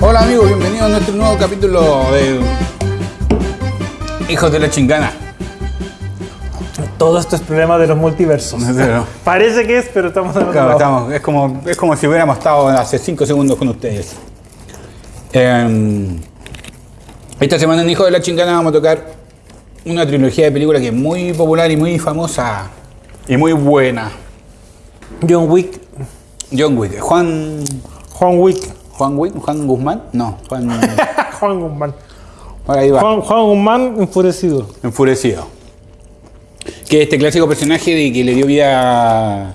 Hola amigos, bienvenidos a nuestro nuevo capítulo de Hijos de la Chingana. Todo esto es problema de los multiversos. Pero, Parece que es, pero estamos en otro claro, lado. estamos- es, como, es como si hubiéramos estado hace 5 segundos con ustedes. Eh, esta semana en Hijos de la Chingana vamos a tocar una trilogía de películas que es muy popular y muy famosa y muy buena. John Wick, John Wick. Juan. Juan Wick, Juan Wick, Juan Guzmán, no, Juan. Juan Guzmán. ahí va. Juan, Juan Guzmán enfurecido. Enfurecido. Que este clásico personaje de que le dio vida a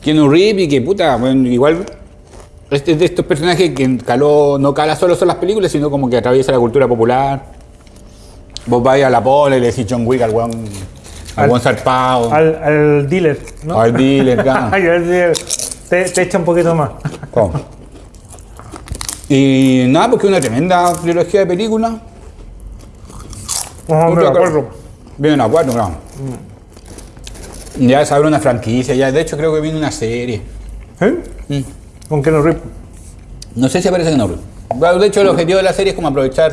Keanu Reeves y que puta, bueno, igual este es de estos personajes que caló, no cala solo son las películas, sino como que atraviesa la cultura popular. Vos vais a la pole y le decís John Wick al weón, al weón zarpado, al, Al, al dealer, ¿no? dealer, claro. Al dealer. Te, te echa un poquito más. ¿Cómo? Y nada, porque es una tremenda trilogía de películas. Otra de acuerdo. Vienen a cuatro, claro. Ya se abre una franquicia, ya de hecho creo que viene una serie. ¿Eh? Mm. Con Keanu Reeves. No sé si aparece Norway. Bueno, De hecho, el objetivo de la serie es como aprovechar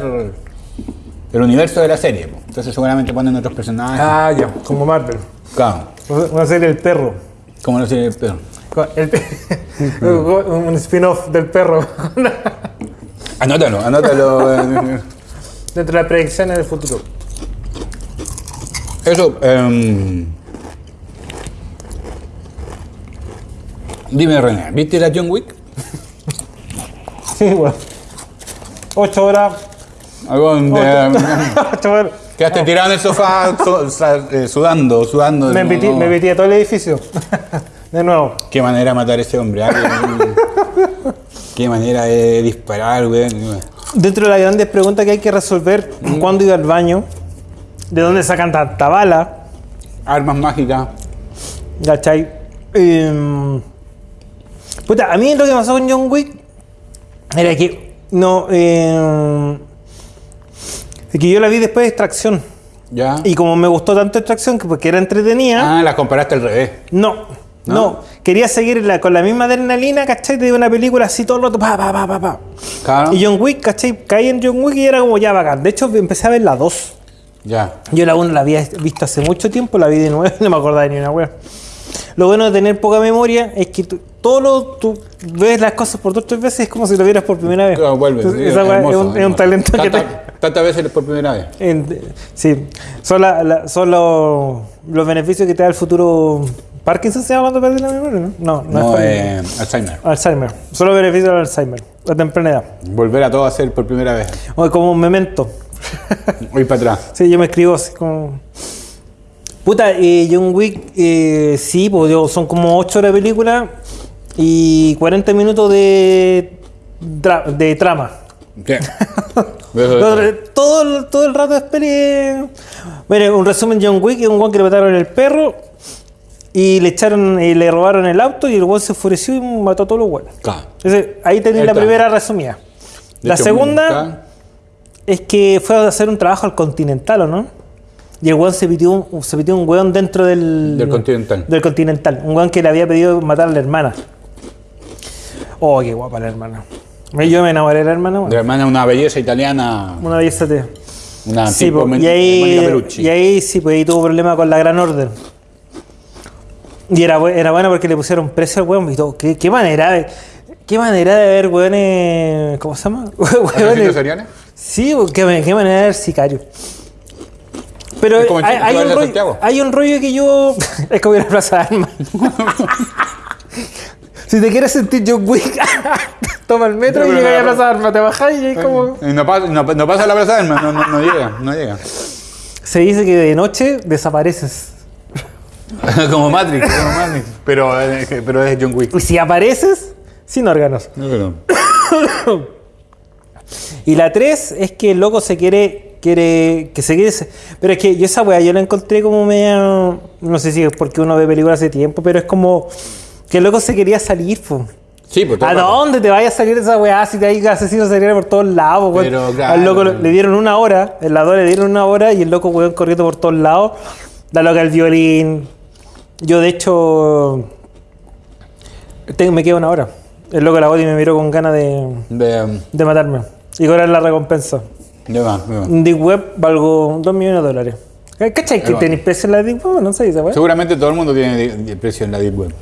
el universo de la serie. po. Entonces seguramente ponen otros personajes. Ah, ya, como Marvel. Claro, Una serie del perro. como no sé, pero... Con el pe- un spin-off del perro. Anótalo, anótalo. eh, Dentro de las predicciones del futuro. Eso, em, Dime, René, ¿viste la John Wick? Sí, bueno. Ocho horas. De- Ocho horas. Quedaste tirado en el sofá eh, sudando, sudando. Me No, metí, no. me metí a todo el edificio. De nuevo. Qué manera de matar a ese hombre. Qué, manera de disparar, güey. Dentro de las grandes preguntas que hay que resolver, ¿cuándo ir al baño? ¿De dónde sacan tanta bala? Armas mágicas. ¿Cachai? Em, puta, a mí lo que pasó con John Wick era que no. em, es que yo la vi después de extracción. ¿Ya? Y como me gustó tanto extracción, que porque era entretenida, Ah, las comparaste al revés. no, ¿No? no. Quería seguir la- con la misma adrenalina, ¿cachai? De una película así todo el rato, pa, pa, pa, pa, pa. Claro. Y John Wick, ¿cachai? Caí en John Wick y era como ya bacán. De hecho, empecé a ver la 2. Ya. Yo la 1 la había visto hace mucho tiempo, la vi de nuevo y no me acordaba de ni una wea. Lo bueno de tener poca memoria es que tú, todo lo, tú ves las cosas por dos o tres veces, es como si lo vieras por primera vez. Claro, sí, hermoso, es, un, es un talento que te... Tantas veces por primera vez. en- sí, son, la- la- son los, los beneficios que te da el futuro. ¿Parkinson se llama cuando pierde la memoria? No, no, no, No, es eh, Alzheimer. Alzheimer. Son los beneficios del Alzheimer, a temprana edad. Volver a todo a hacer por primera vez. O como un memento. Voy para atrás. Sí, yo me escribo así como. Puta, eh, John Wick, eh, sí, pues yo- son como 8 horas de película y 40 minutos de, dra- de trama. ¿Qué? Todo, el- todo, el- rato es peli. Bueno, un resumen: John Wick es un guan que le mataron el perro y le echaron y le robaron el auto y el guan se enfureció y mató a todos los guanes. Claro. Entonces, ahí tenéis la primera resumida. De la hecho, segunda es que fue a hacer un trabajo al Continental, ¿o no? Y el weón se pitió un, se pitió un weón dentro del... Del Continental. Del Continental. Un weón que le había pedido matar a la hermana. Oh, qué guapa la hermana. Yo me enamoré de la hermana. De hermana, una belleza italiana. Una belleza de... Una Sí, tipo y, ahí, y ahí sí, pues ahí tuvo problema con la Gran Orden. Y era, era bueno porque le pusieron precio al weón y todo. ¿Qué, qué manera de... Qué manera de ver weones... ¿Cómo se llama? ¿Asesinos Weones- seriales? Sí, qué, qué manera de ver sicario. Pero hay, un rollo, Santiago. hay un rollo que yo. Es como ir a la Plaza de Armas. si te quieres sentir John Wick, toma el metro No, y pero llegas a Plaza de Armas, te bajás y es como. Y no pasa, no, no pasa la plaza del no, no, no llega, no llega. Se dice que de noche desapareces. como Matrix, como Matrix. Pero, eh, pero es John Wick. Y si apareces, sin órganos. No, pero- Y la 3 es que el loco se quiere, quiere, que se quiere, pero es que yo esa weá yo la encontré como media, no sé si es porque uno ve películas hace tiempo, pero es como que el loco se quería salir, po. Sí, pues todo ¿A dónde te vaya a salir esa weá si te hay asesinos seriales por todos lados, weón? Pero, claro. Al loco le dieron una hora, el lado le dieron una hora y el loco weón corriendo por todos lados, la loca el violín, Yo, de hecho, tengo- me quedo una hora. El loco de la body me miró con ganas de, De, de matarme y cobrar la recompensa. de más, de más. Deep Web valgo 2 millones de dólares. ¿Cachai que tenéis precio en la Deep Web? No sé, weá. Seguramente todo el mundo tiene precio en la Deep Web.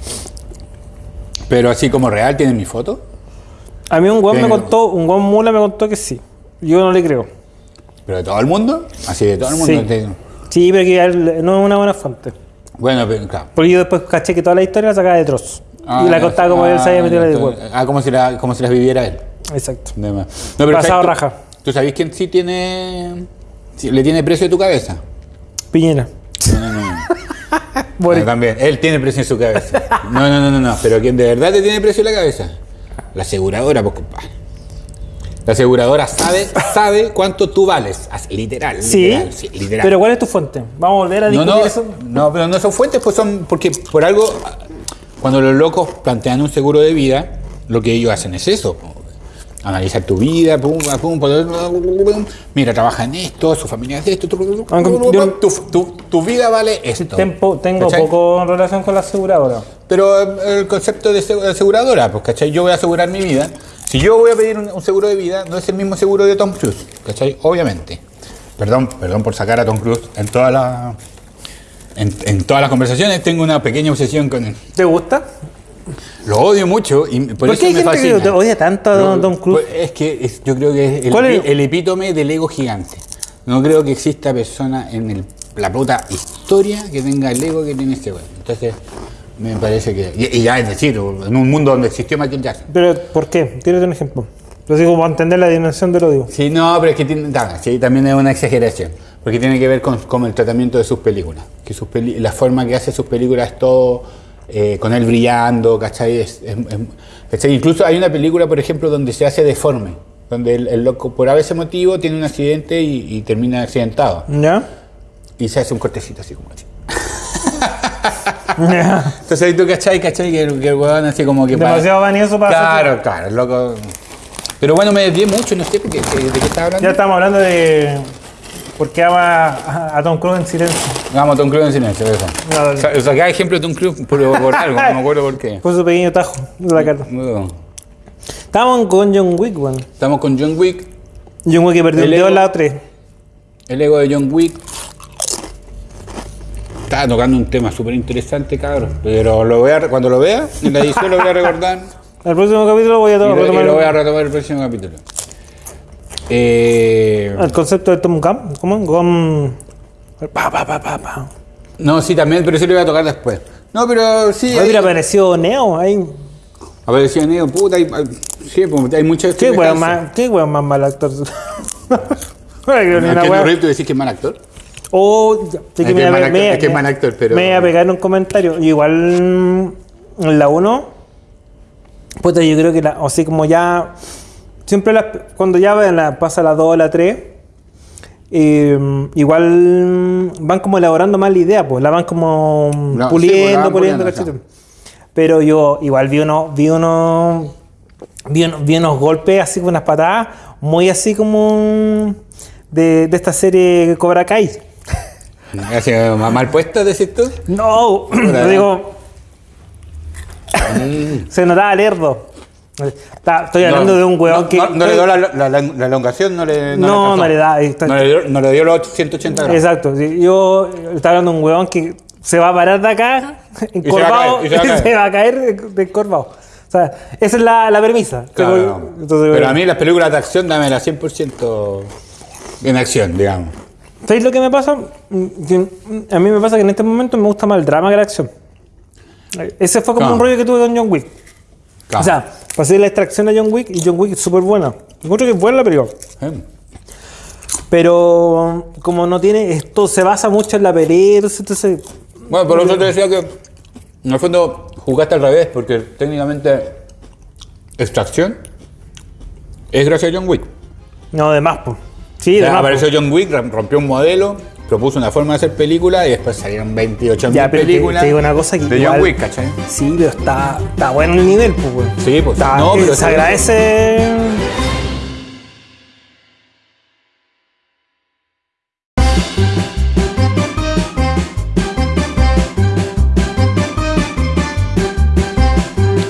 Pero así como real, ¿tienen mi foto? A mí un weón me contó, un weón mula me contó que sí. Yo no le creo. ¿Pero de todo el mundo? Así de todo el mundo. Sí. Sí, pero que no es una buena fuente. Bueno, pero claro. Porque yo después caché que toda la historia la sacaba de Tross. Ah, y la contaba como él se había ah, metido en Web. Ah, como si, la, como si las viviera él. Exacto. No, pero Pasado ¿sabes tú- raja. ¿Tú sabés quién sí tiene. sí, le tiene precio a tu cabeza? Piñera. No, no, no. no. Boric. Ah, también. Él tiene precio en su cabeza. No, no, no, no, no. Pero quien de verdad te tiene precio en la cabeza. La aseguradora, pues compadre. La aseguradora sabe, sabe cuánto tú vales. Así, Literal. Sí, Literal. sí, literal. Pero ¿cuál es tu fuente? Vamos a volver a no, discutir no, eso. no, pero no son fuentes, pues son. Porque por algo, cuando los locos plantean un seguro de vida, lo que ellos hacen es eso. Analizar tu vida, pum, pum, pum, mira, trabaja en esto, su familia es esto, tu, tu, tu- vida vale esto. Tempo- tengo ¿Cachai? poco en relación con la aseguradora. Pero eh, el concepto de segu- de aseguradora, pues, ¿cachai? Yo voy a asegurar mi vida. Si yo voy a pedir un, un seguro de vida, no es el mismo seguro de Tom Cruise, ¿cachai? Obviamente. Perdón, perdón por sacar a Tom Cruise en todas las en, en todas las conversaciones tengo una pequeña obsesión con él. ¿Te gusta? Lo odio mucho y por, ¿Por, eso qué hay me gente fascina. que odia tanto a Don, Tom Cruise? pues, Es que es- yo creo que es el, ¿Cuál es? el epítome del ego gigante. No creo que exista persona en el- la puta historia que tenga el ego que tiene este güey. Entonces, me parece que. Y, y ya es decir, en un mundo donde existió Michael Jackson. ¿Pero por qué? Tírate un ejemplo. Lo digo para entender la dimensión del odio. Sí, no, pero es que tiene, ta, sí, también es una exageración. Porque tiene que ver con, con el tratamiento de sus películas. Que sus peli- la forma que hace sus películas es todo eh, con él brillando, ¿cachai? Es- es- es- ¿cachai? Incluso hay una película, por ejemplo, donde se hace deforme. Donde el, el loco, por ese motivo, tiene un accidente y, y termina accidentado. ¿Ya? Y se hace un cortecito así como así. Entonces ahí tú, ¿cachai? ¿cachai? Que, el- que el huevón así como que... Demasiado vanidoso para Claro, claro, el loco... Pero bueno, me desvié mucho, no sé por qué, de, de qué estaba hablando. Ya estamos hablando de por qué ama a, a Tom Cruise en silencio. Vamos, Tom Cruise en silencio, eso. No, O sea, saqué ejemplo de Tom Cruise por, por algo, no me acuerdo por qué. Fue su pequeño tajo de la cara. No. Estábamos con John Wick, weón. Estamos con John Wick, John Wick que perdió El dedo la 3. el ego de John Wick. Estaba tocando un tema súper interesante, cabrón. Pero lo voy a, cuando lo vea, en la edición lo voy a recordar. El próximo capítulo voy a y, lo, y lo voy a retomar el próximo capítulo. Eh, el concepto de Tom Camp. ¿Cómo? Con. Pa, pa, pa, pa, pa. no, sí, también, pero sí lo voy a tocar después. No, pero sí. Mira, apareció Neo ahí. Apareció Neo, puta, hay, hay- sí, pues, hay muchas ¿Qué weón más, qué weón más mal actor? No le creo ni ¿A una Keanu weá. Reeves tú decís que es mal actor? Oh, Es que me es mal me- que es mal actor, pero- Me iba a pegar un comentario. Igual mm, en la 1, puta, yo creo que la, así como ya. Siempre las- cuando ya la- pasa la 2 o la 3, eh, igual van como elaborando más la idea, pues la van como No, sí, puliendo, pues, la van puliendo. Pero yo igual vi unos, vi unos, vi unos, vi unos golpes así con unas patadas, muy así como de, de esta serie Cobra Kai. Mal puesto, decís tú. No, digo. Se notaba lerdo. Está- Estoy hablando No, de un huevón no, que. No, no le dio la, la, la- la elongación, no le. No, no le da, está- No le dio, no le dio los 180 grados. Exacto. sí, Yo estaba hablando de un huevón que se va a parar de acá, encorvado, y se va a caer, se va a caer. de, encorvado. O sea, esa es la, la premisa. Claro, no. entonces, Pero bueno. a mí las películas de acción, dámela 100% en acción, digamos. ¿Sabéis lo que me pasa? A mí me pasa que en este momento me gusta más el drama que la acción. Ese fue como Claro. un rollo que tuve con John Wick. Claro. O sea, pasé la extracción a John Wick y John Wick es súper buena. Encuentro que es buena la película. Eh, Pero como no tiene, esto se basa mucho en la pelea, entonces, Bueno, por eso te decía que en el fondo jugaste al revés, porque técnicamente extracción es gracias a John Wick. no, de más, pues. Sí, de más. apareció po. John Wick, rom- rompió un modelo, propuso una forma de hacer película y después salieron 28 Ya, pero te- películas te digo una cosa que de igual- John Wick, ¿cachai? Sí, pero está, está bueno el nivel, pues, güey. Sí, pues. Está- no, pero se agradece.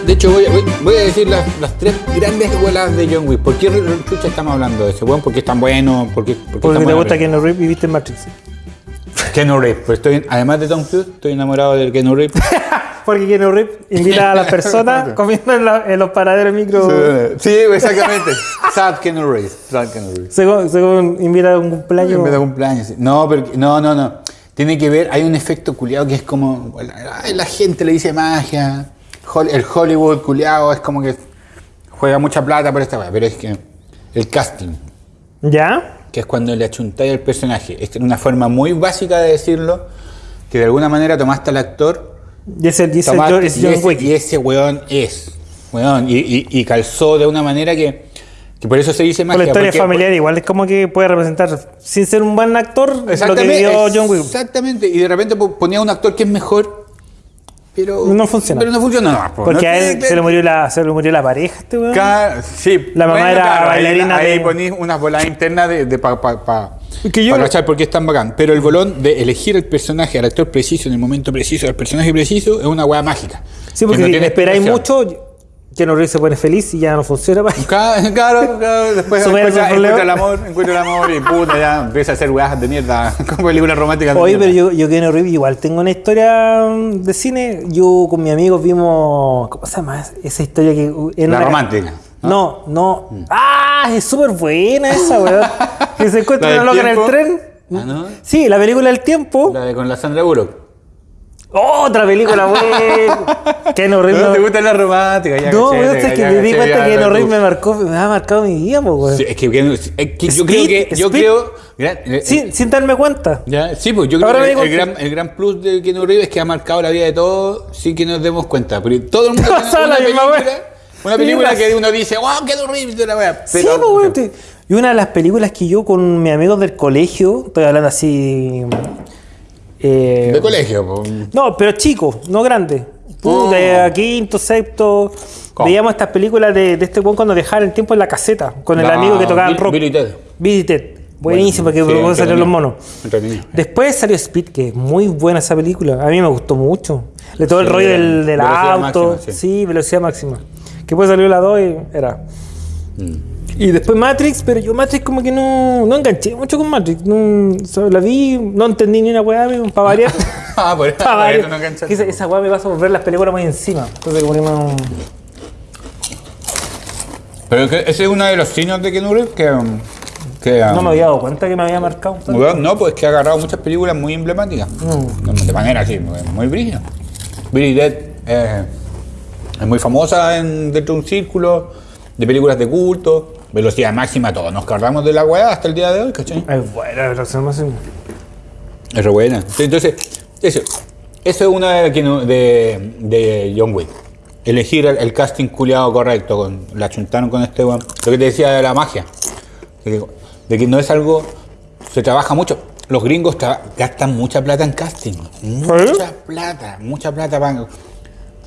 hecho, voy, voy- voy a decir las, las tres grandes escuelas de John Wick. ¿Por qué chucha estamos hablando de ese weón? ¿Por qué es tan bueno? ¿Por qué, por qué Porque tan te gusta película? Keanu Reeves y viste Matrix. Keanu Reeves. Pues estoy, además de Tom Cruise, estoy enamorado del Keanu Reeves. Porque Keanu Reeves invita a las personas comiendo en, la- en los paraderos micro. sí, exactamente. Sad Keanu Reeves. Sad Keanu Reeves. Según, según invita a un cumpleaños. En vez de cumpleaños. sí. No, pero, no, no, no. Tiene que ver, hay un efecto culiado que es como. ay, La gente le dice magia. El Hollywood culiado es como que juega mucha plata por esta weá. Pero es que el casting, ¿Ya? Que es cuando le achuntáis al personaje, es una forma muy básica de decirlo, que de alguna manera tomaste al actor Y ese, y ese Tomaste- John- es y, ese, Wick. y ese weón es. Weón, y, y- calzó de una manera que, que por eso se dice magia. la historia porque- familiar, igual es como que puede representar, sin ser un buen actor, lo que Exactamente, vivió John Wick. exactamente. Y de repente po- ponía un actor que es mejor, pero No funciona. Pero no funciona. No, po, Porque no a él que- se le murió la, se le murió la pareja, este weón. Ca- sí, La mamá era ahí- bailarina Ahí, de- ponís unas bolas internas de, de pa, pa, pa- yo- para cachar por qué es tan bacán. Pero el bolón de elegir el personaje, al actor preciso, en el momento preciso, al personaje preciso, es una weá mágica. Sí, Que porque no si esperáis mucho, Keanu Reeves se pone feliz y ya no funciona. pa. Claro, claro, claro, después encuentra, encuentra el amor, encuentra el amor y puta, ya empieza a hacer weas de mierda con películas románticas. Oye, pero yo, yo Keanu Reeves igual tengo una historia mm, de cine. Yo con mis amigos vimos. ¿Cómo se llama esa historia que.? en La una- romántica. No, no. ¡Ah! Es súper buena esa, weón. que se encuentra ¿La una loca en el tren. Ah, ¿no? Sí, la película del tiempo. La de con la Sandra Bullock. Otra película, weón. Keanu Reeves. No, no- te gusta la romántica, ya No, weón, es que me di cuenta que tú. Reeves me marcó, me ha marcado mi po, weón. Sí, es que, es que yo Speed, creo que. Yo Speed. creo. gra- eh, Sin, sin darme cuenta. Ya, sí, pues yo creo Ahora que el, gran, el gran plus de Keanu Reeves es que ha marcado la vida de todos sin que nos demos cuenta. Pero todo el mundo tiene Pasa una la misma película, una película que uno dice, wow, Reeves de la. Sí, weón. te- Y una de las películas que yo con mis amigos del colegio, estoy hablando así. Eh, De colegio. No, pero chico, no grande. Oh. De quinto, sexto. ¿Cómo? Veíamos estas películas de, de este weón cuando dejaba el tiempo en la caseta, con el La amigo que tocaba Bill- rock. Ted. Ted. Buenísimo, Bueno, que sí, salieron los monos. Entretenido. Después salió Speed, que es muy buena esa película. A mí me gustó mucho. De todo el rollo del, del auto. máxima, sí. sí. velocidad máxima. Que después salió la 2 y era. Mm. Y después Matrix, pero yo Matrix como que no, no enganché mucho con Matrix. No, o sea, la vi, no entendí ni una weá, para variar. Ah, por Pa' por variar. eso no enganchaste. Que esa, esa weá me pasa por ver las películas muy encima. Entonces como que no... Pero ese es uno de los signos de Keanu Reeves que. um, que um, No me había dado cuenta que me había marcado. weón, no, pues que ha agarrado muchas películas muy emblemáticas. Mm. De manera así, muy, muy brígida. Billy Dead eh, es muy famosa en, dentro de un círculo de películas de culto. Velocidad máxima, todos nos cargamos de la weá hasta el día de hoy, ¿cachai? Es buena, se me hace- Es re buena. Entonces, eso, eso es una de, de, de John Wick. Elegir el, el casting culiado correcto. Con, la chuntaron con este weón. Lo que te decía de la magia. De que, de que no es algo. Se trabaja mucho. Los gringos gastan mucha plata en casting. Mucha plata, mucha plata. van-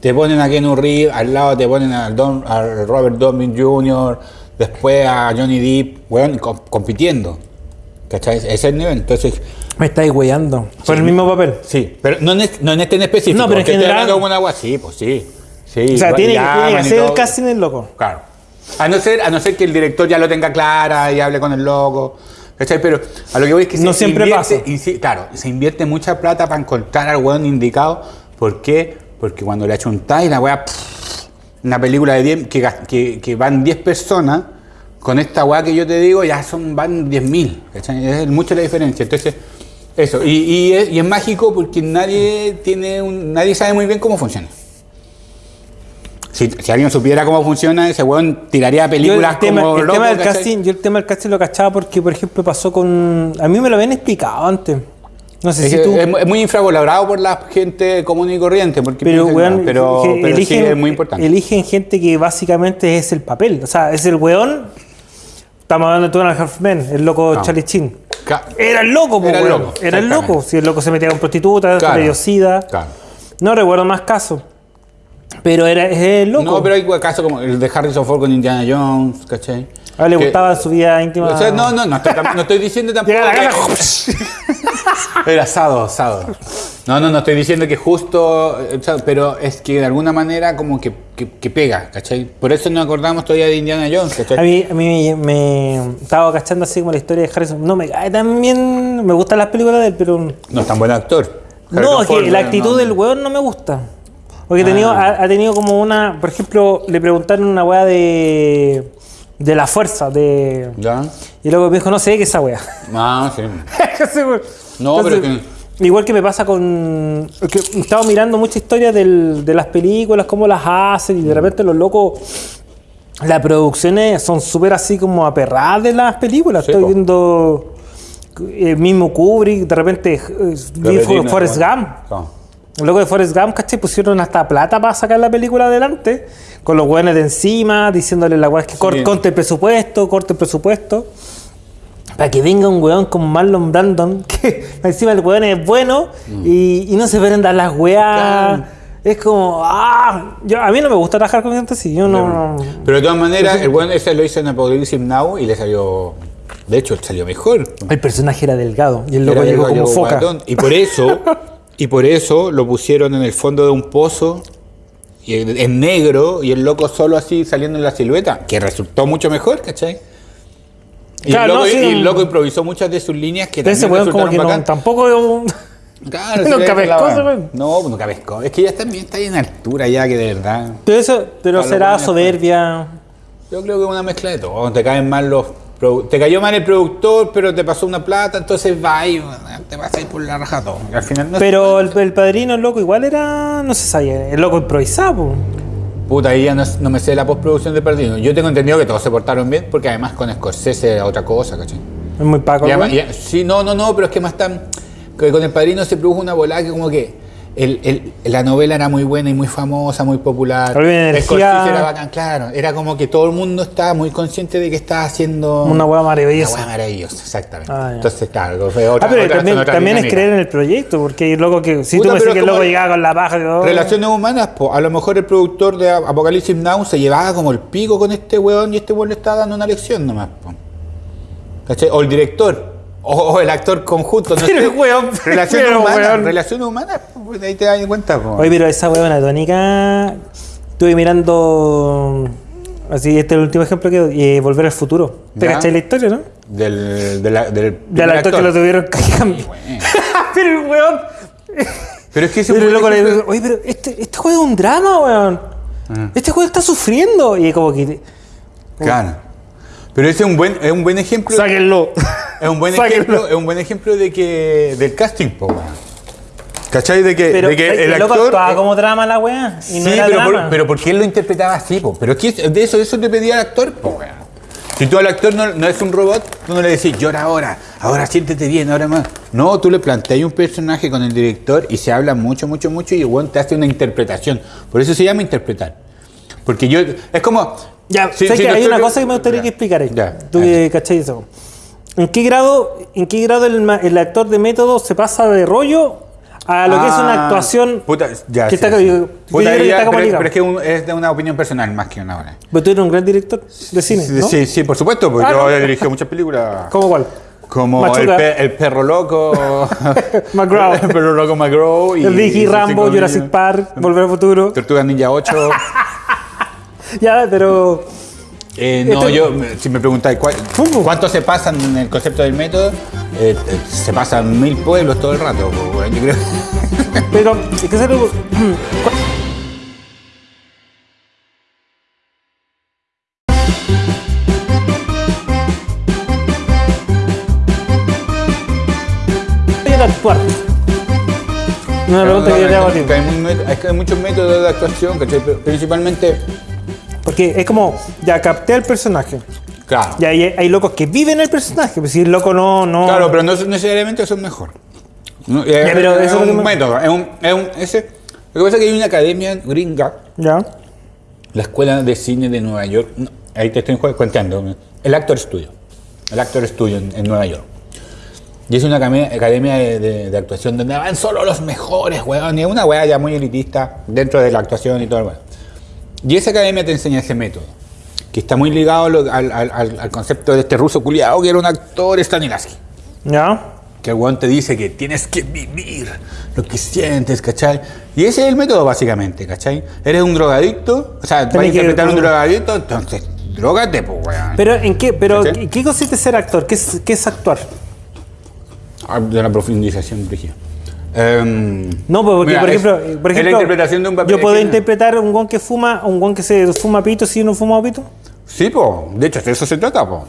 Te ponen a Keanu Reeves, al lado te ponen a, Don, a Robert Downey Jr., después a Johnny Depp, weón, com- compitiendo. ¿Cachai? Ese es el nivel. Entonces, Me estáis weyando. Por el mismo papel. Sí, pero no en, este, no en este en específico. No, pero en general- una agua, sí, pues sí. sí O sea, tiene, que hacer el casting el loco. Claro. A no, ser, a no ser que el director ya lo tenga clara y hable con el loco. ¿Cachai? Pero a lo que voy es que No se siempre invierte, pasa. y sí, claro, se invierte mucha plata para encontrar al weón indicado. ¿Por qué? Porque cuando le achuntáis la weá, una película de 10, que, que, que van 10 personas, con esta weá que yo te digo, ya son van 10.000. ¿cachai? Es mucha la diferencia. Entonces, eso. Y, y es, y es mágico porque nadie tiene un, nadie sabe muy bien cómo funciona. Si, si alguien supiera cómo funciona, ese weón tiraría Yo películas el tema, como el loco, tema del casting, yo el tema del casting lo cachaba porque, por ejemplo, pasó con. A mí me lo habían explicado antes. No sé Es, si tú. es mu- es muy infravalorado por la gente común y corriente, porque pero, piensan, weón, no, pero, que pero sí eligen, es muy importante. eligen gente que básicamente es el papel. O sea, es el weón. Estamos hablando de Two and a Half Men, el loco No. Charlie Chin. Ca- Era el loco, po, Era el loco, Era el loco. Si el loco se metía con prostitutas, Claro, con sida. claro. No recuerdo más casos. Pero era es el loco. No, pero hay casos como el de Harrison Ford con Indiana Jones, ¿cachai? A él le Que- gustaba su vida íntima. O sea, no, no, no estoy, no estoy diciendo tampoco. Que-. Era asado, asado. No, no, no estoy diciendo que justo, eh, pero es que de alguna manera como que, que- que pega, ¿cachai? Por eso nos acordamos todavía de Indiana Jones, ¿cachai? A mí, a mí me, me estaba cachando así como la historia de Harrison. No me cae tan bien. Me gustan las películas de él, pero. No es tan buen actor. No, es que Ford, la actitud no. del weón no me gusta. Porque ha tenido, Ah. ha, ha tenido como una. Por ejemplo, le preguntaron una weá de. De la fuerza. de ¿Ya? Y luego me dijo, no sé qué es esa weá. Ah, sí. No, pero Igual que me pasa con. que he estado mirando mucha historia del- de las películas, cómo las hacen, y Mm. de repente los locos. Las producciones son súper así como aperradas de las películas. Sí, Estoy po. viendo. El mismo Kubrick, de repente. eh, Forrest. Gump. No. Luego de Forrest Gump, ¿cachai? Pusieron hasta plata para sacar la película adelante, con los weones de encima, diciéndole la weá que cor- corte el presupuesto, corte el presupuesto. Para que venga un weón como Marlon Brandon, que encima el weón es bueno y, y no se prendan las weas. Es como, ah, yo, a mí no me gusta trabajar con gente así, yo no. Pero de todas maneras, el buen ese lo hizo en Apocalypse Now y le salió. De hecho, salió mejor. El personaje era delgado y el loco llegó como foca. Y por eso, y por eso lo pusieron en el fondo de un pozo y en, negro y el loco solo así saliendo en la silueta, que resultó mucho mejor, ¿cachai? Y, Claro, el, loco, no, sí, y el loco improvisó muchas de sus líneas que Ese también weón como que no, tampoco es un- Claro, ese weón. No, pues pescó. Es que ya también está ahí en altura ya que de verdad. Pero eso, pero será soberbia. Yo creo que es una mezcla de todo. Te caen mal los. Te cayó mal el productor, pero te pasó una plata, entonces va y te vas a ir por la raja todo. Al final no Pero el, el padrino, el loco, igual era. No se sabía. El loco improvisaba, po. Puta, ahí ya no, no me sé la postproducción de Padrino. Yo tengo entendido que todos se portaron bien, porque además con Scorsese era otra cosa, ¿cachai? Es muy paco. Además- y- sí, no, no, no, pero es que más tan. Que con el Padrino se produjo una volada que como que. El- el- la novela era muy buena y muy famosa, muy popular. Una energía- era bacán, claro. Era como que todo el mundo estaba muy consciente de que estaba haciendo. Una hueá maravillosa. Una hueá maravillosa, exactamente. Ah. Entonces, claro, fue otra, Ah, pero otra- también, es creer en el proyecto, porque el loco que. Si Puta, tú me dices que el loco el- llegaba con la paja. yo- Relaciones humanas, po. a lo mejor el productor de Apocalipsis Now se llevaba como el pico con este weón y este weón le estaba dando una lección nomás. po. O el director, o, o el actor conjunto, no Pero, sé. weón, Relaciones pero, humanas, weón. relaciones humanas, pues ahí te das cuenta. po. Oye, pero esa huevona tónica. Estuve mirando. Así, este es el último ejemplo que. eh, Volver al futuro. ¿Te cachai la historia, no? Del, de la- del Del actor, que lo tuvieron bueno. pero el weón. Pero es que ese Pero loco le oye, pero este, este juego es un drama, weón. Ah. Este juego está sufriendo. Y como que. Claro. Pero ese es un buen, es un buen ejemplo. Sáquenlo. Es un buen ejemplo, es un buen ejemplo de que del casting, po. ¿Cachai? De que, Pero de que el, el loco actor. actuaba como drama la weá. Y no sí, era pero, drama. por, pero porque él lo interpretaba así, po. Pero es que de eso, de eso te pedía el actor, po. Si tú al actor no, no es un robot, tú no le decís, llora ahora, ahora siéntete bien, ahora más. No, tú le planteas un personaje con el director y se habla mucho, mucho, mucho y el weón te hace una interpretación. Por eso se llama interpretar. Porque yo, es como... Ya, sé que hay actor- una cosa que me gustaría Ya, que explicaras. Ya, Tú que cachai eso. ¿En qué grado, en qué grado el, el actor de método se pasa de rollo a lo que es una Ah, actuación puta, ya, que sí, está, sí. Puta, que ya, está como pero, pero es que un- es de una opinión personal más que una hora. Pero tú eres un gran director de cine, Sí, ¿no? sí, sí, por supuesto, porque Ah, yo no. he dirigido muchas películas. ¿Cómo cuál? Como el, pe- el perro loco. McGraw. el perro loco McGraw. Y, El Ricky Rambo, Jurassic. Park, Volver al Futuro. Tortuga Ninja 8. Ya, pero... Eh, no, Esto- yo, si me preguntáis ¿cuál- ¿Cómo? cuánto se pasan en el concepto del método, eh, eh, se pasan mil pueblos todo el rato. pues, bueno, yo creo. Pero. Voy a actuar. Una pregunta que yo te hago a ti. hay muchos métodos de actuación, ¿cachai? Principalmente, Porque es como, ya capté al personaje. claro. Y hay, hay locos que viven el personaje. Pues si el loco no. no Claro, pero no necesariamente son mejor. No, eh, pero es eso es lo que un método, es un, es un- ese, lo que pasa es que hay una academia gringa, Ya. la Escuela de Cine de Nueva York, no, ahí te estoy contando, el Actor Studio, el Actor Studio en, en Nueva York. Y es una academia, de, de- de actuación donde van solo los mejores, weón, y es una weá ya muy elitista dentro de la actuación y todo el weón. Y esa academia te enseña ese método. que está muy ligado al, al- al- al concepto de este ruso culiado que era un actor Stanislavski. ¿Ya? Que el weón te dice que tienes que vivir lo que sientes, ¿cachai? Y ese es el método, básicamente, ¿cachai? Eres un drogadicto, o sea, vas a que- interpretar a un drogadicto, entonces, drogate, pues, weón. Pero ¿en qué? Pero ¿Cachai? ¿en ¿qué consiste ser actor? ¿Qué es, qué es actuar? Ah, De la profundización, Brigia. Em, No, pues, porque mira, por ejemplo, por ejemplo, la interpretación de un papel. Yo puedo interpretar un guan que fuma, un guan que se fuma pito si no fuma pito. Sí, po. De hecho, de eso se trata, po.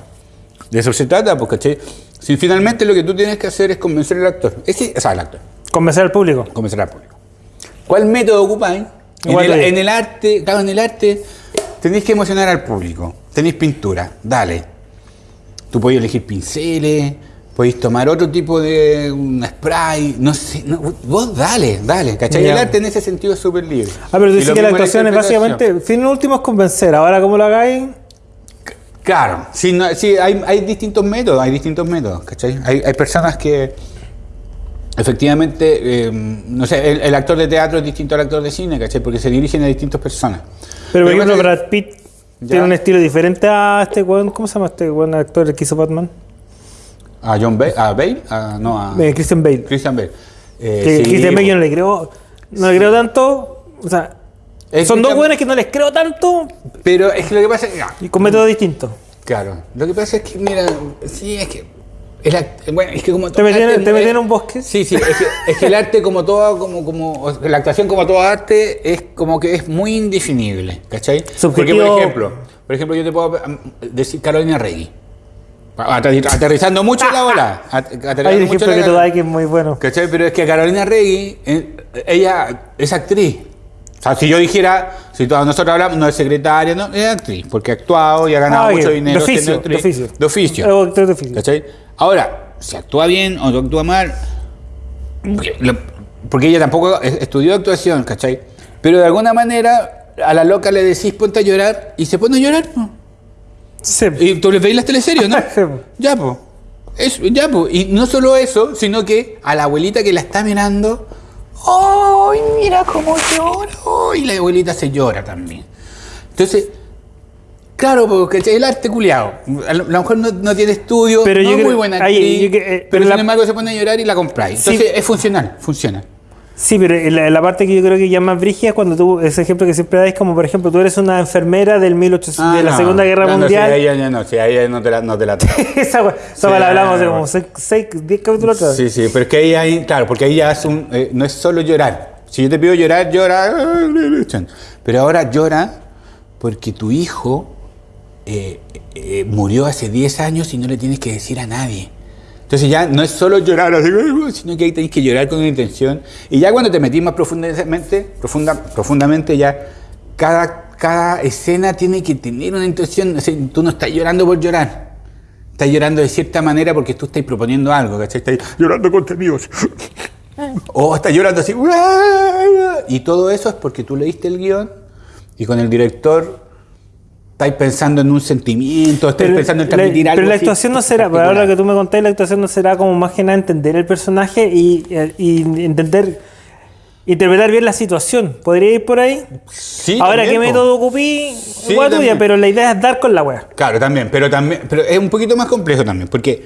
De eso se trata, porque ¿cachai? si finalmente lo que tú tienes que hacer es convencer al actor. Ese, o sea, al actor. Convencer al público. convencer al público. ¿Cuál método ocupáis? En el, en el arte, claro, en el arte tenéis que emocionar al público. Tenéis pintura, dale. Tú podéis elegir pinceles, podéis tomar otro tipo de un spray, no sé, no, vos dale, dale, ¿cachai? Ya. El arte en ese sentido es súper libre. Ah, pero tú Y dices lo que la actuación es básicamente, fin último es convencer. Ahora, ¿cómo lo hagáis? Claro, sí, no, sí hay, hay distintos métodos, hay distintos métodos, ¿cachai? Hay, hay personas que efectivamente, eh, no sé, el, el actor de teatro es distinto al actor de cine, ¿cachai? Porque se dirigen a distintas personas. Pero por ejemplo, Brad Pitt Ya. tiene un estilo diferente a este. ¿Cómo se llama este buen actor que hizo Batman? A John Bale, a Bale, a- no, a Christian Bale. Christian Bale. Eh, Que sí, Christian Bale yo no le creo, no le creo tanto. O sea, Es son dos weones que no les creo tanto Pero es que lo que pasa es y con métodos distintos. claro, lo que pasa es que, mira, sí, es que, act- bueno, es que como Te metí en- un bosque. Sí, sí, es que, es que el arte como todo, como, como, la actuación como todo arte es como que es muy indefinible, ¿cachai? Porque, por ejemplo, por ejemplo, yo te puedo um, decir Carolina Regui. Aterri- Aterrizando mucho la ola. at- Aterrizando Hay un ejemplo la que tú das que es muy bueno. ¿Cachai? Pero es que Carolina Regui, eh, ella es actriz. O sea, si yo dijera, si todos nosotros hablamos, no es secretaria, no, es actriz, porque ha actuado y ha ganado Ah, mucho dinero. De oficio, actriz. de oficio. De oficio. Actor de oficio. ¿Cachai? Ahora, si actúa bien o no actúa mal, porque, ella tampoco es- estudió actuación, ¿cachai? Pero de alguna manera a la loca le decís ponte a llorar y se pone a llorar. po. Sí. Y tú le veis las teleseries, ¿no? Sí, ya, pues. Ya, pues. Y no solo eso, sino que a la abuelita que la está mirando, ¡ay, mira cómo llora! Y la abuelita se llora también. Entonces, claro, porque el arte culiado. A lo mejor no, no tiene estudio, Pero no es muy buena ahí, actriz, yo que- eh, pero pero sin embargo se pone a llorar y la compráis. Sí. Entonces, es funcional, funciona. Sí, pero la, la parte que yo creo que ya más brígida es cuando tú, ese ejemplo que siempre dais, como por ejemplo, tú eres una enfermera del 1800, Ah, de la no. Segunda Guerra No, no, Mundial. si a ella no, si a ella no te la, no te la esa wea la hablamos de como 6, 10 capítulos atrás. Sí, sí, pero es que ahí hay, claro, porque ahí ya es un, eh, no es solo llorar. Si yo te pido llorar, llora. Pero ahora llora porque tu hijo eh, eh, murió hace 10 años y no le tienes que decir a nadie. Entonces ya no es solo llorar, así, sino que ahí tenés que llorar con una intención. Y ya cuando te metís más profundamente, profunda, profundamente ya cada, cada escena tiene que tener una intención. O sea, tú no estás llorando por llorar. Estás llorando de cierta manera porque tú estás proponiendo algo, ¿cachai? Estás llorando contenidos. O estás llorando así. Y todo eso es porque tú leíste el guion y con el director estáis pensando en un sentimiento, estáis pensando en la, transmitir algo. pero la actuación no será, pero particular. ahora que tú me contáis, la actuación no será como más que nada entender el personaje y, eh, y entender, interpretar bien la situación. ¿Podría ir por ahí? Sí, ahora, también, ¿qué po. método ocupí? Sí, Igual tuya, pero la idea es dar con la wea. Claro, también, pero también, pero es un poquito más complejo también, porque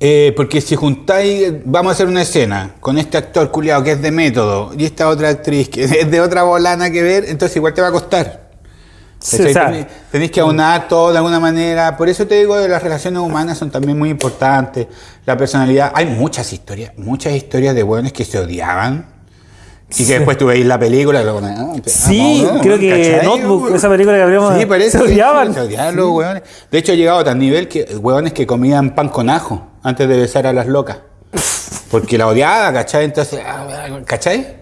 eh, porque si juntáis, vamos a hacer una escena con este actor culiado que es de método y esta otra actriz que es de otra bolana que ver, entonces igual te va a costar. Sí, o sea, tenéis que aunar todo de alguna manera. Por eso te digo que las relaciones humanas son también muy importantes. La personalidad. Hay muchas historias, muchas historias de buenos que se odiaban. Y que Sí. después tú veis la película luego, ah, Sí, creo que ¿Cachai? Notebook, esa película que habríamos- Sí, parece. se odiaban. Se odiaban los hueones. De hecho, ha llegado a tal nivel que hueones que comían pan con ajo antes de besar a las locas. Porque la odiaba, ¿cachai? Entonces, ah, ¿cachai?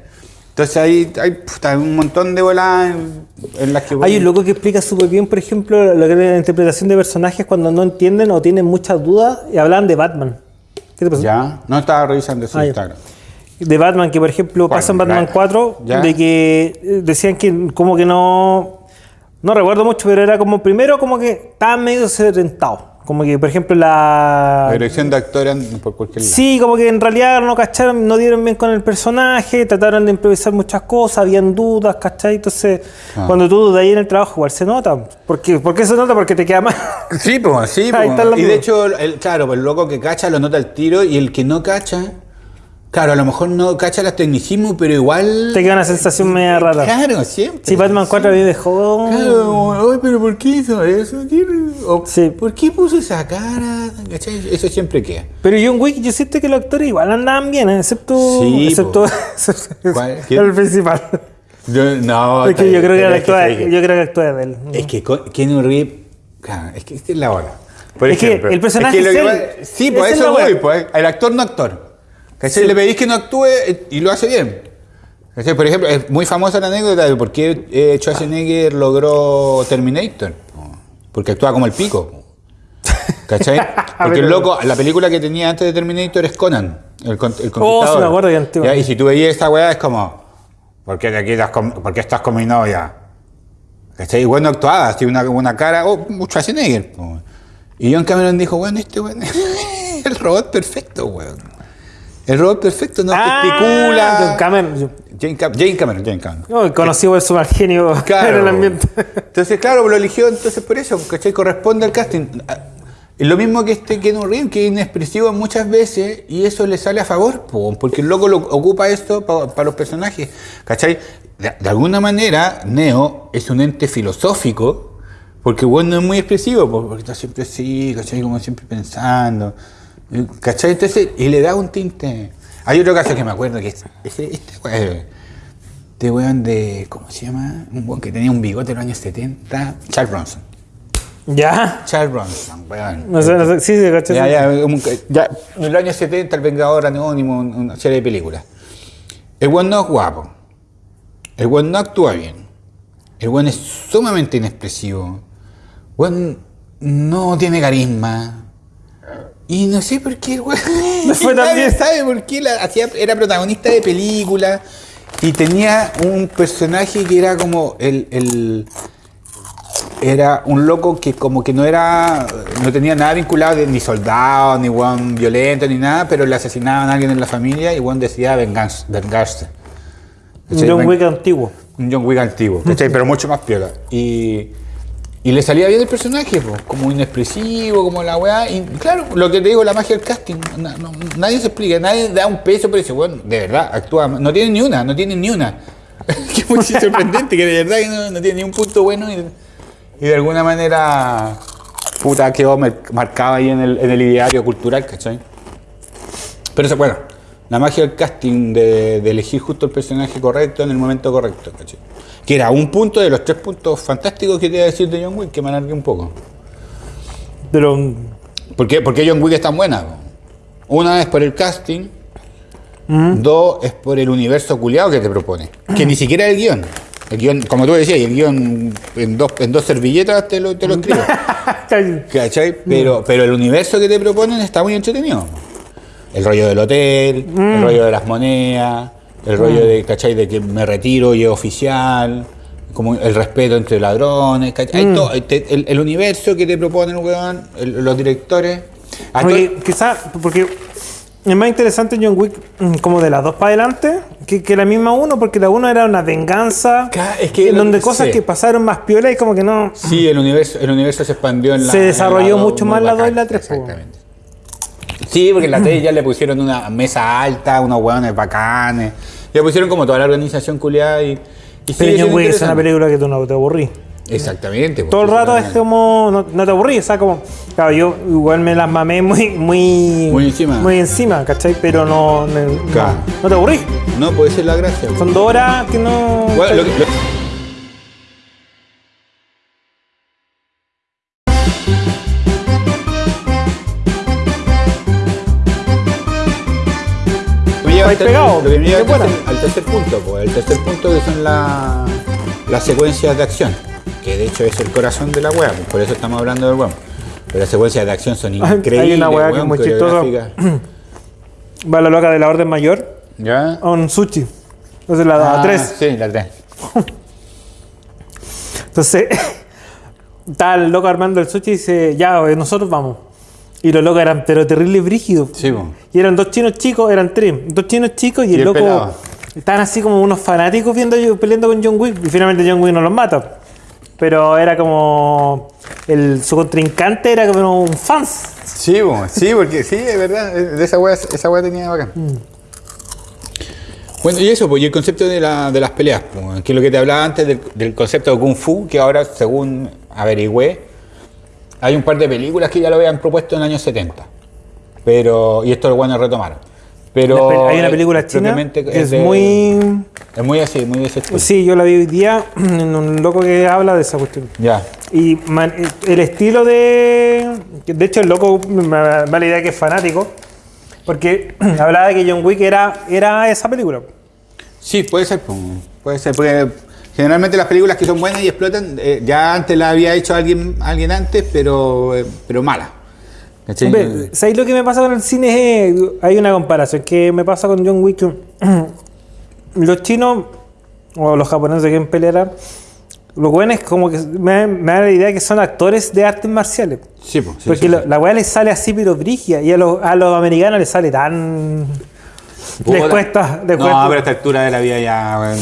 Entonces ahí hay puta, un montón de bolas en, en las que... Hay un loco que explica súper bien, por ejemplo, lo que es la interpretación de personajes cuando no entienden o tienen muchas dudas y hablan de Batman. ¿Qué te pasó? Ya, no estaba revisando su Ah. Instagram. De Batman, que por ejemplo pasa en Batman Ya. 4, Ya. de que eh, decían que como que no... No recuerdo mucho, pero era como primero como que estaba medio sedentado. Como que, por ejemplo, la. La dirección de actor en- por cualquier lado. Sí, como que en realidad no cacharon, no dieron bien con el personaje, trataron de improvisar muchas cosas, habían dudas, ¿cachai? Entonces, Ah. cuando tú dudas ahí en el trabajo, igual se nota. ¿Por qué, ¿Por qué se nota? Porque te queda mal. Sí, pues, sí, Ahí pues. Y de hecho, el, claro, pues el loco que cacha lo nota al tiro y el que no cacha, claro, a lo mejor no cacha los tecnicismos, pero igual. te queda una sensación media rara. Claro, siempre. Sí, Batman 4 a mí me dejó. Claro, ay, pero ¿por qué hizo eso? ¿Qué- o, Sí. ¿Por qué puso esa cara? ¿Cachai? Eso siempre queda. Pero John Wick, yo siento que los actores igual andaban bien, ¿eh? excepto. Sí, excepto el principal. Yo- no, es que yo creo que, actúa, sí yo creo que actúa de él. Es que Keanu Reeves, claro, es que esta es la hora. Por Es que el personaje es que va- Sí, pues eso voy, pues. El actor no actor. ¿Cachai? Le pedís que no actúe eh, y lo hace bien. ¿Cachai? Por ejemplo, es muy famosa la anécdota de por qué eh, Schwarzenegger logró Terminator. Porque actúa como el pico. ¿Cachai? Porque el loco, la película que tenía antes de Terminator es Conan, el, el Oh, sí me acuerdo que Y si tú veías esta weá es como, ¿por qué te quitas con, por qué estás con mi novia? ¿Cachai? Y bueno, actuaba, así una, una cara, oh, Schwarzenegger. Y John Cameron dijo, bueno, este weón es el robot perfecto, weón. El robot perfecto no Ah, gesticula. John Cameron. Jane, Cam- Jane Cameron, Jane Cameron. no, conocido por su genio en el ambiente. Entonces, claro, lo eligió entonces por eso, ¿cachai? Corresponde al casting. Ah, Es lo mismo que este Keanu Reeves, que es inexpresivo muchas veces y eso le sale a favor, po, porque el loco lo ocupa esto para los personajes, ¿cachai? De, de alguna manera, Neo es un ente filosófico, porque bueno, no es muy expresivo, po, porque está siempre así, ¿cachai? Como siempre pensando, ¿cachai? Entonces, y le da un tinte. Hay otro caso que me acuerdo que es, este, weón, este weón de, ¿cómo se llama? Un weón que tenía un bigote en los años 70, Charles Bronson. Ya. Charles Bronson, weón. No sé, no sé. Sí, sí, caché. Ya, ya, ya, en los años 70, El Vengador Anónimo, un- una serie de películas. El weón no es guapo. El weón no actúa bien. El weón es sumamente inexpresivo. El weón no tiene carisma. Y no sé por qué el weón. No fue nadie sabe por qué la- hacía- era protagonista de películas. Y tenía un personaje que era como el- el era un loco que como que no era no tenía nada vinculado de- ni soldado ni weón violento ni nada pero le asesinaban a alguien en la familia y weón decidía venganza- vengarse Un. John Wick antiguo. un John Wick antiguo ¿cachai? pero mucho más piola y y le salía bien el personaje como inexpresivo como la weá y claro lo que te digo la magia del casting nadie se explica nadie da un peso por ese weón de verdad actúa no tiene ni una no tiene ni una que es muy sorprendente que de verdad no, tiene ni un punto bueno y, de alguna manera puta quedó mar- marcado ahí en el, en ideario cultural ¿cachai? pero eso bueno la magia del casting de, de elegir justo el personaje correcto en el momento correcto ¿cachai? Que era un punto de los tres puntos fantásticos que te iba a decir de John Wick que me alargué un poco Pero. ¿Por qué, por qué John Wick es tan buena? Una es por el casting, dos es por el universo culiado que te propone, que ni siquiera el guion. El guion, como tú decías, el guion en dos, en dos servilletas te lo, te lo escribe. ¿Cachai? Pero, pero el universo que te proponen está muy entretenido. El rollo del hotel, el rollo de las monedas, el rollo de, ¿cachai? De que me retiro y es oficial, como el respeto entre ladrones, ¿cachai? Hay todo, te- el, el universo que te proponen, weón, el- los directores. Porque quizás, porque es más interesante John Wick mm, como de las dos para adelante que, que la misma uno, porque la uno era una venganza, Ca- es que en lo- donde cosas sí. que pasaron más piola y como que no... Sí, el universo, el universo se expandió en la. Se en desarrolló dos, mucho muy más la dos y la tres, po. Exactamente. Sí, porque en la 3 ya le pusieron una mesa alta, unos hueones bacanes. Ya pusieron como toda la organización culiada y. y Pero Wick es una película que tú no te aburrís. Exactamente. Todo el rato es como... No, no te aburrís, o sea, como... Claro, yo igual me las mamé muy... Muy, Muy encima. Muy encima, ¿cachai? Pero no... No, no- Claro. no te aburrís. No, puede ser la gracia. Son dos horas que no... Bueno, lo que- Lo que me lleva al tercer, al tercer punto, pues, el tercer punto que son la- las secuencias de acción, que de hecho es el corazón de la web, por eso estamos hablando del web. Pero las secuencias de acción son Hay increíbles. una weá que es muy chistosa. Va la loca de la orden mayor ¿Ya? un sushi. Entonces la da Ah, tres. Sí, la 3. Entonces, estaba el loco armando el sushi y dice, ya, eh, nosotros vamos. Y los locos eran, pero terrible brígidos. Sí, po. Y eran dos chinos chicos, eran tres. Dos chinos chicos y, Y el el loco. pelado. Estaban así como unos fanáticos viendo peleando con John Wick. Y finalmente John Wick no los mata. Pero era como. El, su contrincante era como un fans. Sí, po, sí, porque sí, es verdad. De esa weá, esa weá tenía bacán. Bueno, y eso, pues, y el concepto de, la- de las peleas, pues, que es lo que te hablaba antes del, del concepto de Kung Fu, que ahora, según averigüé, hay un par de películas que ya lo habían propuesto en el año 70. Pero, y esto lo bueno retomaron. Pero Hay una película china que es de- muy. Es muy así, muy de ese estilo. Sí, yo la vi hoy día en un loco que habla de esa cuestión. Ya. Y man- el estilo de. De hecho, el loco me da la idea que es fanático. Porque hablaba de que John Wick era, era esa película. Sí, puede ser, puede ser, porque generalmente las películas que son buenas y explotan, eh, ya antes la había hecho alguien, alguien antes, pero, eh, pero mala. Hombre, ¿Sabéis lo que me pasa con el cine? Es, hay una comparación que me pasa con John Wick. Los chinos o los japoneses que en pelear, los buenos como que me, me da la idea que son actores de artes marciales. Sí, pues, sí, Porque sí, lo- sí. la weá les sale así pero brigia y a los, a los americanos les sale tan... Les Puta. cuesta, les no, cuesta. pero a esta altura de la vida ya,